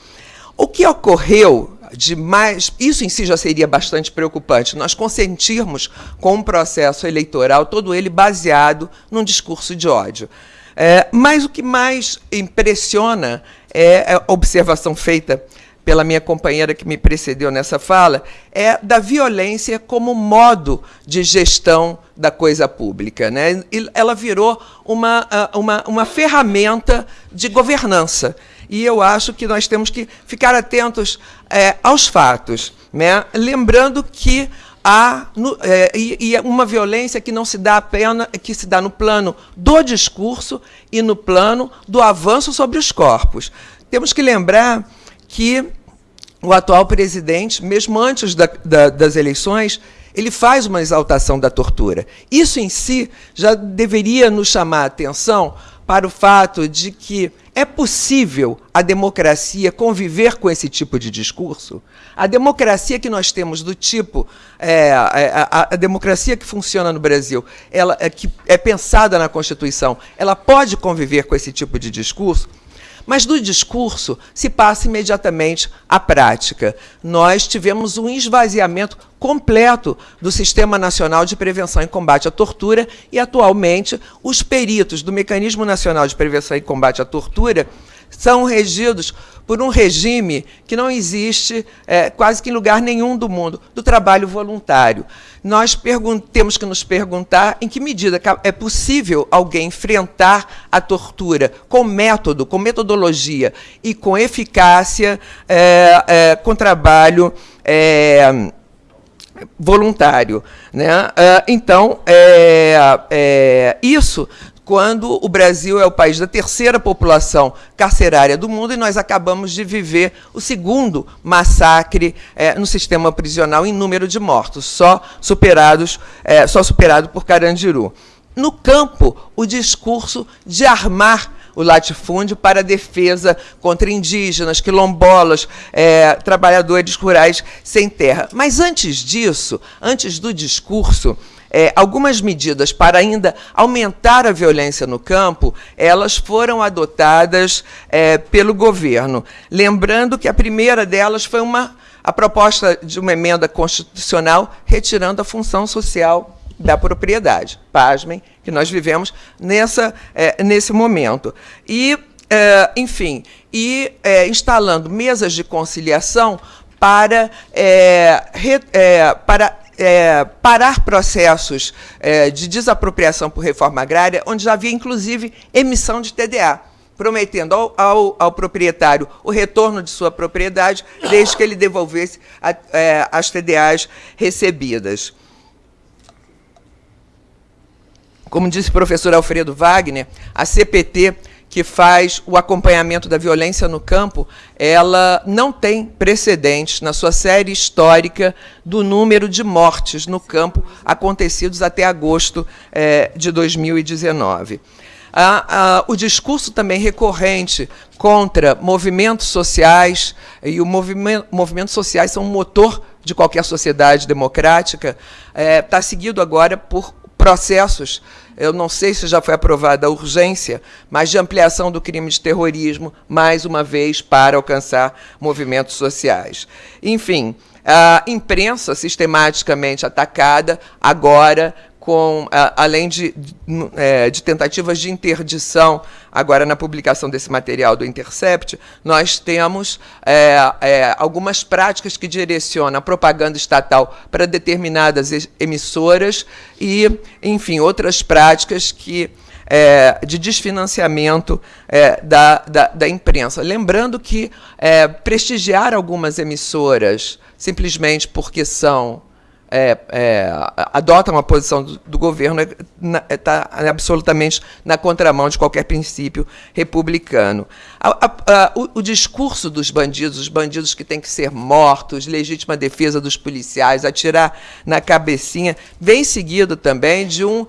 O que ocorreu de mais. Isso em si já seria bastante preocupante. Nós consentirmos com um processo eleitoral, todo ele baseado num discurso de ódio. É, mas o que mais impressiona é a observação feita pela minha companheira que me precedeu nessa fala, é da violência como modo de gestão da coisa pública. Né? ela virou uma, uma, uma ferramenta de governança e eu acho que nós temos que ficar atentos é, aos fatos, né? lembrando que há no, é, e, e, uma violência que não se dá apenas que se dá no plano do discurso e no plano do avanço sobre os corpos. Temos que lembrar que o atual presidente, mesmo antes da, da, das eleições, ele faz uma exaltação da tortura. Isso em si já deveria nos chamar a atenção para o fato de que é possível a democracia conviver com esse tipo de discurso? A democracia que nós temos do tipo, é, a, a, a, democracia que funciona no Brasil, ela é, que é pensada na Constituição, ela pode conviver com esse tipo de discurso? Mas do discurso se passa imediatamente à prática. Nós tivemos um esvaziamento completo do Sistema Nacional de Prevenção e Combate à Tortura e, atualmente, os peritos do Mecanismo Nacional de Prevenção e Combate à Tortura são regidos por um regime que não existe é, quase que em lugar nenhum do mundo, do trabalho voluntário. Nós temos que nos perguntar em que medida é possível alguém enfrentar a tortura com método, com metodologia e com eficácia, é, é, com trabalho é, voluntário. Né? Então, é, é, isso quando o Brasil é o país da terceira população carcerária do mundo e nós acabamos de viver o segundo massacre é, no sistema prisional em número de mortos, só superados, é, só superado por Carandiru. No campo, o discurso de armar o latifúndio para defesa contra indígenas, quilombolas, é, trabalhadores rurais sem terra. Mas antes disso, antes do discurso, é, algumas medidas para ainda aumentar a violência no campo, elas foram adotadas é, pelo governo. Lembrando que a primeira delas foi uma, a proposta de uma emenda constitucional retirando a função social da propriedade. Pasmem, que nós vivemos nessa, é, nesse momento. E, é, enfim, e é, instalando mesas de conciliação para, é, re, é, para é, parar processos é, de desapropriação por reforma agrária, onde já havia, inclusive, emissão de TDA, prometendo ao, ao, ao proprietário o retorno de sua propriedade, desde que ele devolvesse a, é, as TDAs recebidas. Como disse o professor Alfredo Wagner, a CPT que faz o acompanhamento da violência no campo, ela não tem precedentes na sua série histórica do número de mortes no campo acontecidos até agosto é, de 2019. Ah, ah, o discurso também recorrente contra movimentos sociais, e o movimento, movimentos sociais são um motor de qualquer sociedade democrática, está é, tá seguido agora por processos eu não sei se já foi aprovada a urgência, mas de ampliação do crime de terrorismo, mais uma vez, para alcançar movimentos sociais. Enfim, a imprensa sistematicamente atacada, agora com, além de, é, de, tentativas de interdição, agora na publicação desse material do Intercept, nós temos é, é, algumas práticas que direcionam a propaganda estatal para determinadas emissoras e, enfim, outras práticas que é, de desfinanciamento é, da, da, da, imprensa. Lembrando que é, prestigiar algumas emissoras simplesmente porque são é, é, adota uma posição do, do governo está é, absolutamente na contramão de qualquer princípio republicano. A, a, a, o, o, discurso dos bandidos, os bandidos que têm que ser mortos, legítima defesa dos policiais, atirar na cabecinha, vem seguido também de, um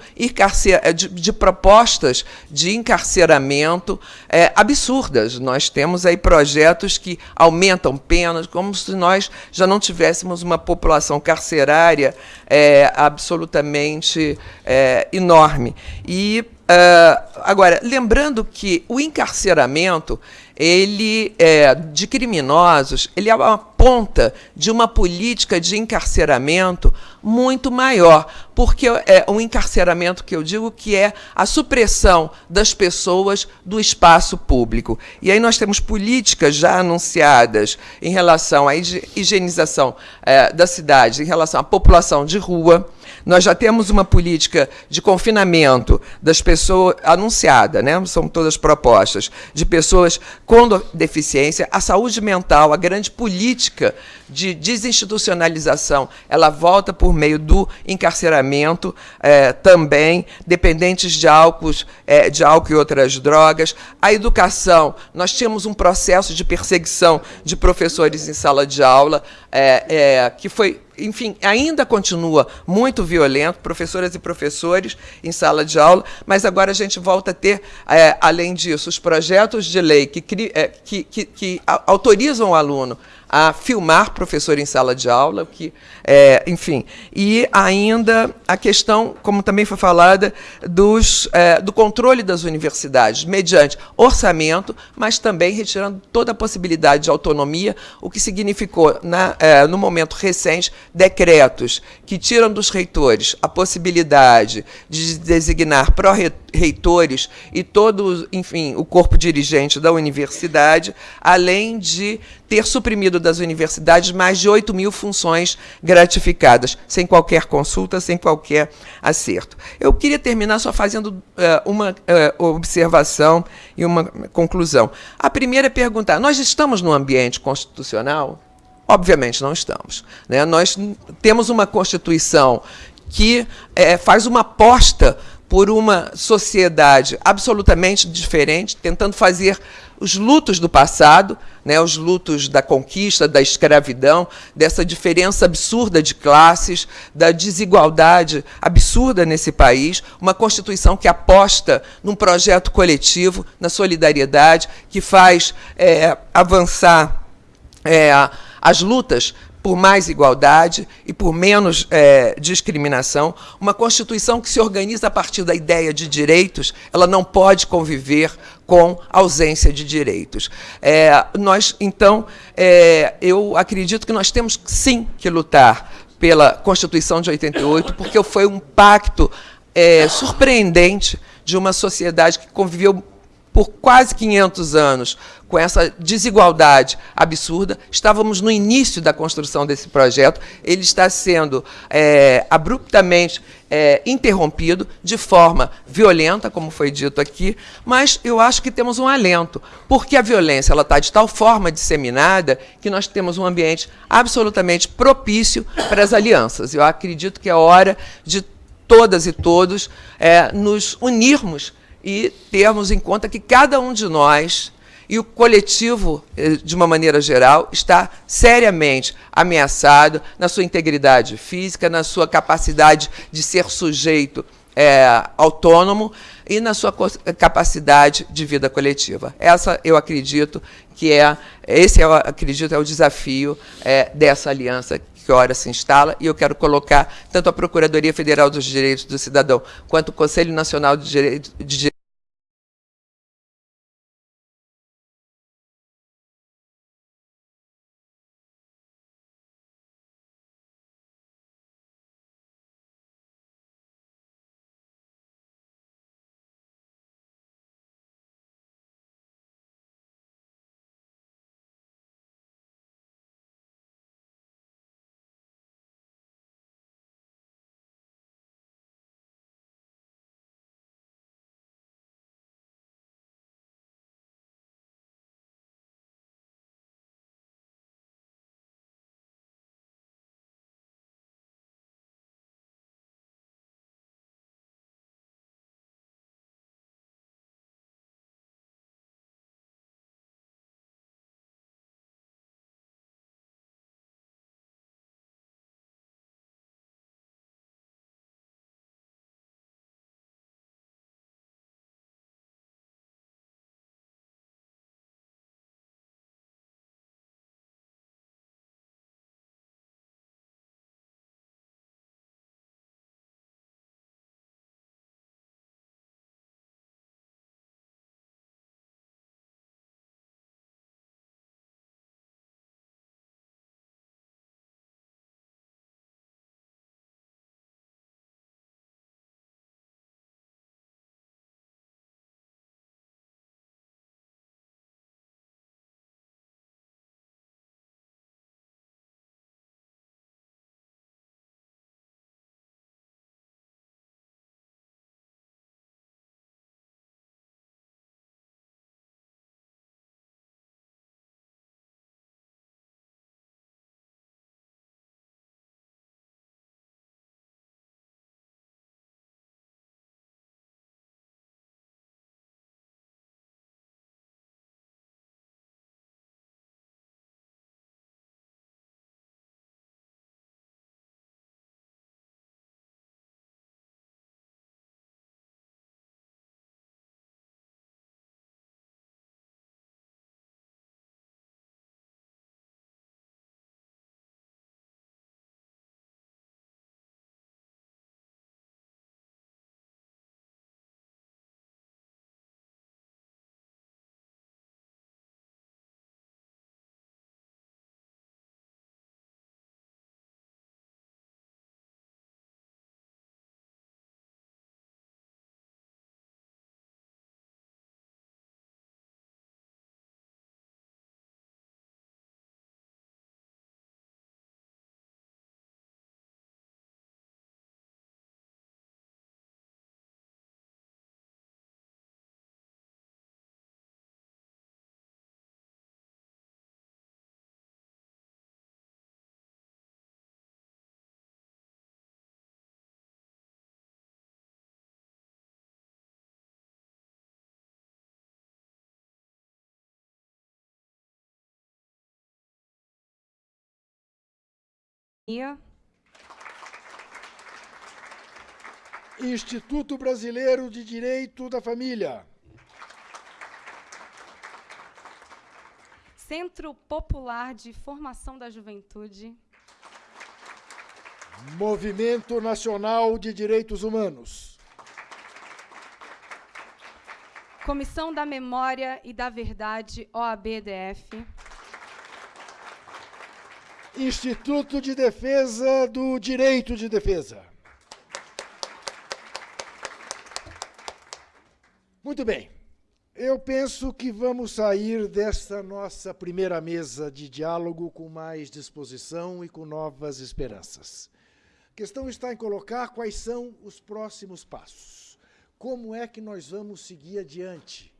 de, de propostas de encarceramento é, absurdas. Nós temos aí projetos que aumentam penas, como se nós já não tivéssemos uma população carcerária é, absolutamente é, enorme. E, uh, agora, lembrando que o encarceramento ele é, de criminosos, ele é uma ponta de uma política de encarceramento muito maior, porque é um encarceramento que eu digo que é a supressão das pessoas do espaço público. E aí nós temos políticas já anunciadas em relação à higienização é, da cidade, em relação à população de rua, nós já temos uma política de confinamento das pessoas anunciada, né? São todas propostas de pessoas com deficiência, a saúde mental, a grande política de desinstitucionalização, ela volta por meio do encarceramento é, também, dependentes de álcool, é, de álcool e outras drogas. A educação, nós tínhamos um processo de perseguição de professores em sala de aula, é, é que foi enfim, ainda continua muito violento, professoras e professores em sala de aula, mas agora a gente volta a ter, é, além disso, os projetos de lei que, é, que, que, que autorizam o aluno a filmar professor em sala de aula, que, é, enfim, e ainda a questão, como também foi falada, dos, é, do controle das universidades, mediante orçamento, mas também retirando toda a possibilidade de autonomia, o que significou, na, é, no momento recente, decretos que tiram dos reitores a possibilidade de designar pró-reitores e todo, enfim, o corpo dirigente da universidade, além de ter suprimido das universidades mais de 8 mil funções gratificadas, sem qualquer consulta, sem qualquer acerto. Eu queria terminar só fazendo uh, uma uh, observação e uma conclusão. A primeira é perguntar: nós estamos no ambiente constitucional? Obviamente não estamos. Né? Nós temos uma Constituição que é, faz uma aposta por uma sociedade absolutamente diferente, tentando fazer os lutos do passado, né, os lutos da conquista, da escravidão, dessa diferença absurda de classes, da desigualdade absurda nesse país, uma Constituição que aposta num projeto coletivo, na solidariedade, que faz é, avançar é, as lutas por mais igualdade e por menos é, discriminação. Uma Constituição que se organiza a partir da ideia de direitos, ela não pode conviver com ausência de direitos. É, nós, então, é, eu acredito que nós temos sim que lutar pela Constituição de 88, porque foi um pacto é, surpreendente de uma sociedade que conviveu por quase 500 anos com essa desigualdade absurda. Estávamos no início da construção desse projeto, ele está sendo é, abruptamente é, interrompido de forma violenta, como foi dito aqui, mas eu acho que temos um alento, porque a violência está de tal forma disseminada que nós temos um ambiente absolutamente propício para as alianças. Eu acredito que é hora de todas e todos é, nos unirmos e termos em conta que cada um de nós e o coletivo, eh, de uma maneira geral, está seriamente ameaçado na sua integridade física, na sua capacidade de ser sujeito é, autônomo e na sua capacidade de vida coletiva. Essa, eu acredito, que é esse eu acredito é o desafio é, dessa aliança que ora se instala, e eu quero colocar tanto a Procuradoria Federal dos Direitos do Cidadão quanto o Conselho Nacional de Direitos Instituto Brasileiro de Direito da Família. Centro Popular de Formação da Juventude. Movimento Nacional de Direitos Humanos. Comissão da Memória e da Verdade, OABDF. Instituto de Defesa do Direito de Defesa. Muito bem. Eu penso que vamos sair desta nossa primeira mesa de diálogo com mais disposição e com novas esperanças. A questão está em colocar quais são os próximos passos. Como é que nós vamos seguir adiante?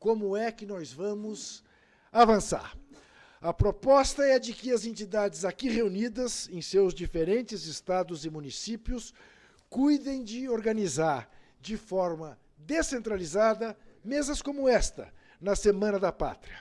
Como é que nós vamos avançar? A proposta é de que as entidades aqui reunidas, em seus diferentes estados e municípios, cuidem de organizar de forma descentralizada mesas como esta, na Semana da Pátria.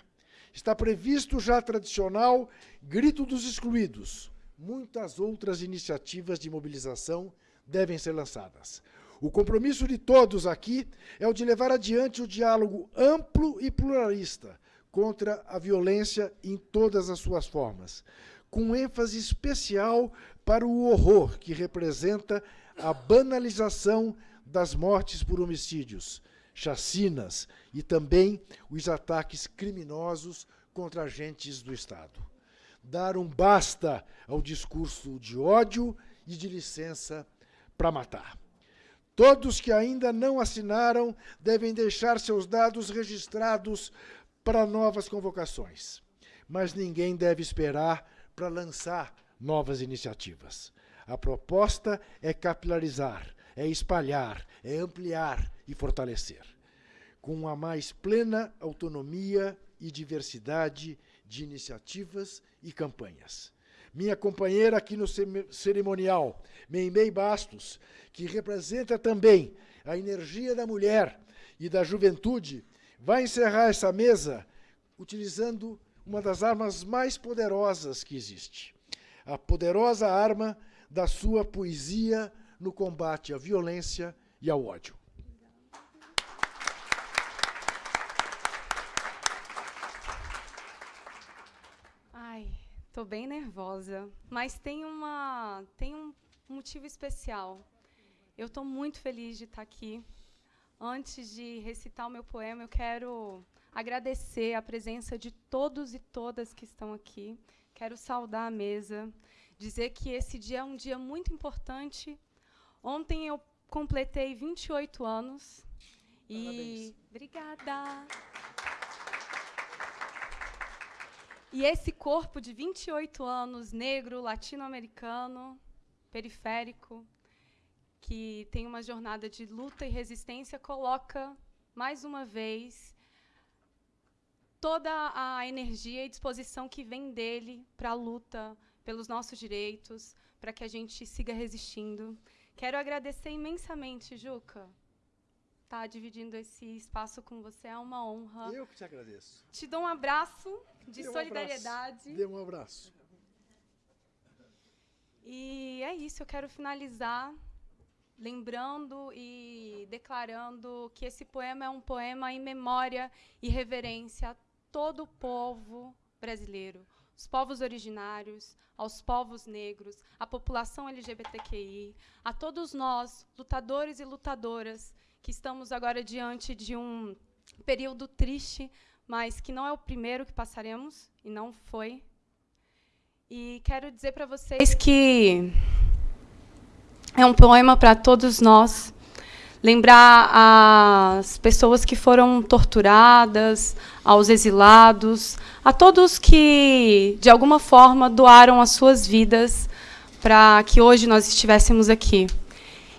Está previsto já tradicional Grito dos Excluídos. Muitas outras iniciativas de mobilização devem ser lançadas. O compromisso de todos aqui é o de levar adiante o diálogo amplo e pluralista contra a violência em todas as suas formas, com ênfase especial para o horror que representa a banalização das mortes por homicídios, chacinas e também os ataques criminosos contra agentes do Estado. Dar um basta ao discurso de ódio e de licença para matar. Todos que ainda não assinaram devem deixar seus dados registrados para novas convocações. Mas ninguém deve esperar para lançar novas iniciativas. A proposta é capilarizar, é espalhar, é ampliar e fortalecer, com a mais plena autonomia e diversidade de iniciativas e campanhas. Minha companheira aqui no cerimonial, Meimei Bastos, que representa também a energia da mulher e da juventude, vai encerrar essa mesa utilizando uma das armas mais poderosas que existe. A poderosa arma da sua poesia no combate à violência e ao ódio. Ai, tô bem nervosa, mas tem uma tem um motivo especial. Eu estou muito feliz de estar aqui. Antes de recitar o meu poema, eu quero agradecer a presença de todos e todas que estão aqui. Quero saudar a mesa, dizer que esse dia é um dia muito importante. Ontem eu completei 28 anos. E obrigada. E esse corpo de 28 anos, negro, latino-americano, periférico, que tem uma jornada de luta e resistência, coloca mais uma vez toda a energia e disposição que vem dele para a luta pelos nossos direitos, para que a gente siga resistindo. Quero agradecer imensamente, Juca. Tá dividindo esse espaço com você é uma honra. Eu que te agradeço. Te dou um abraço de Dê um solidariedade. Abraço. Dê um abraço. E é isso, eu quero finalizar lembrando e declarando que esse poema é um poema em memória e reverência a todo o povo brasileiro, os povos originários, aos povos negros, à população LGBTQI, a todos nós, lutadores e lutadoras, que estamos agora diante de um período triste, mas que não é o primeiro que passaremos, e não foi. E quero dizer para vocês que é um poema para todos nós, lembrar as pessoas que foram torturadas, aos exilados, a todos que, de alguma forma, doaram as suas vidas para que hoje nós estivéssemos aqui.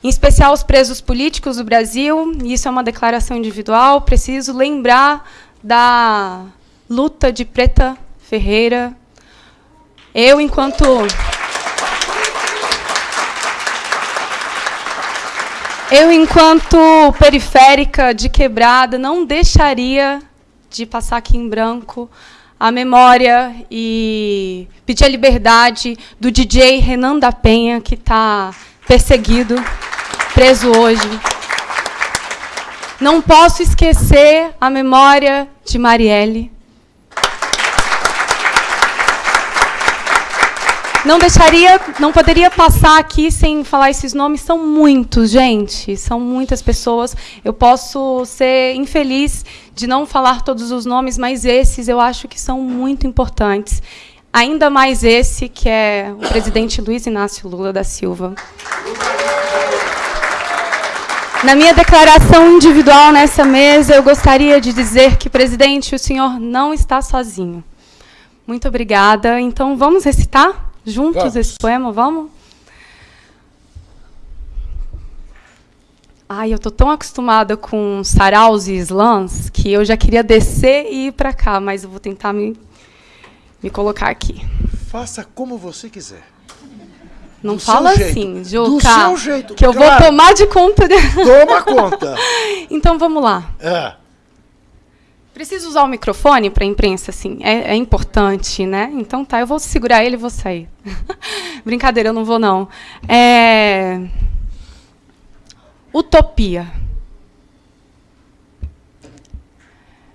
Em especial os presos políticos do Brasil, isso é uma declaração individual, preciso lembrar da luta de Preta Ferreira. Eu, enquanto Eu, enquanto periférica de quebrada, não deixaria de passar aqui em branco a memória e pedir a liberdade do DJ Renan da Penha, que está perseguido, preso hoje. Não posso esquecer a memória de Marielle. Não deixaria, não poderia passar aqui sem falar esses nomes. São muitos, gente. São muitas pessoas. Eu posso ser infeliz de não falar todos os nomes, mas esses eu acho que são muito importantes. Ainda mais esse, que é o presidente Luiz Inácio Lula da Silva. Na minha declaração individual nessa mesa, eu gostaria de dizer que, presidente, o senhor não está sozinho. Muito obrigada. Então, vamos recitar? Juntos vamos. esse poema, vamos? Ai, eu tô tão acostumada com saraus e slams que eu já queria descer e ir para cá, mas eu vou tentar me, me colocar aqui. Faça como você quiser. Não Do fala assim, Juca. Do seu jeito. Que eu claro. vou tomar de conta. De... Toma conta. então vamos lá. É. Preciso usar o microfone para a imprensa, assim. É, é, importante, né? Então tá, eu vou segurar ele e vou sair. Brincadeira, eu não vou, não. É... Utopia.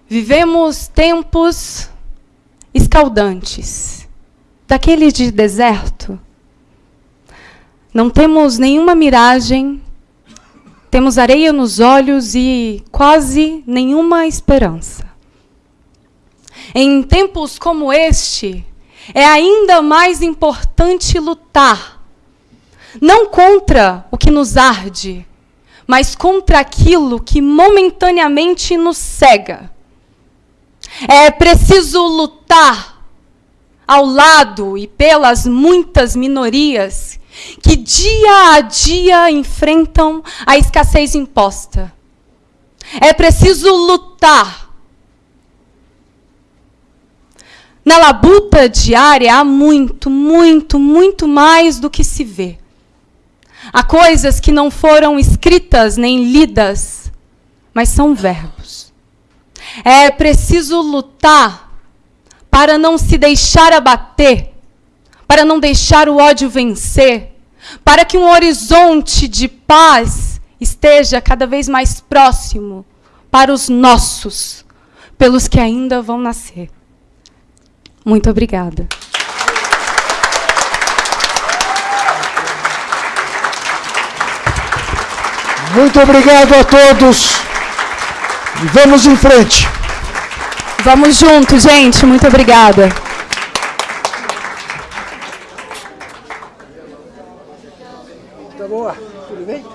Vivemos tempos escaldantes, daqueles de deserto. Não temos nenhuma miragem temos areia nos olhos e quase nenhuma esperança. Em tempos como este, é ainda mais importante lutar, não contra o que nos arde, mas contra aquilo que momentaneamente nos cega. É preciso lutar ao lado e pelas muitas minorias que dia a dia enfrentam a escassez imposta. É preciso lutar Na labuta diária há muito, muito, muito mais do que se vê. Há coisas que não foram escritas nem lidas, mas são verbos. É preciso lutar para não se deixar abater, para não deixar o ódio vencer, para que um horizonte de paz esteja cada vez mais próximo para os nossos, pelos que ainda vão nascer. Muito obrigada. Muito obrigado a todos. E vamos em frente. Vamos juntos, gente. Muito obrigada. Tá boa? Tudo bem?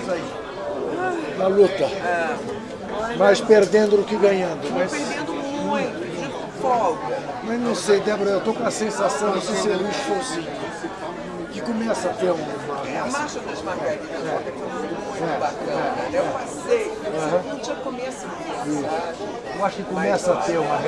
Isso aí. Na luta. Mais perdendo do que ganhando. Mas folga. Mas não sei, Débora, eu tô com a sensação, não sei se é Luiz Fonsi, que começa a ter uma... É, a Marcha das Margaridas é. é muito é. bacana, é. Eu passei, uhum. não tinha começo? Eu acho que começa Mas, a ter uma.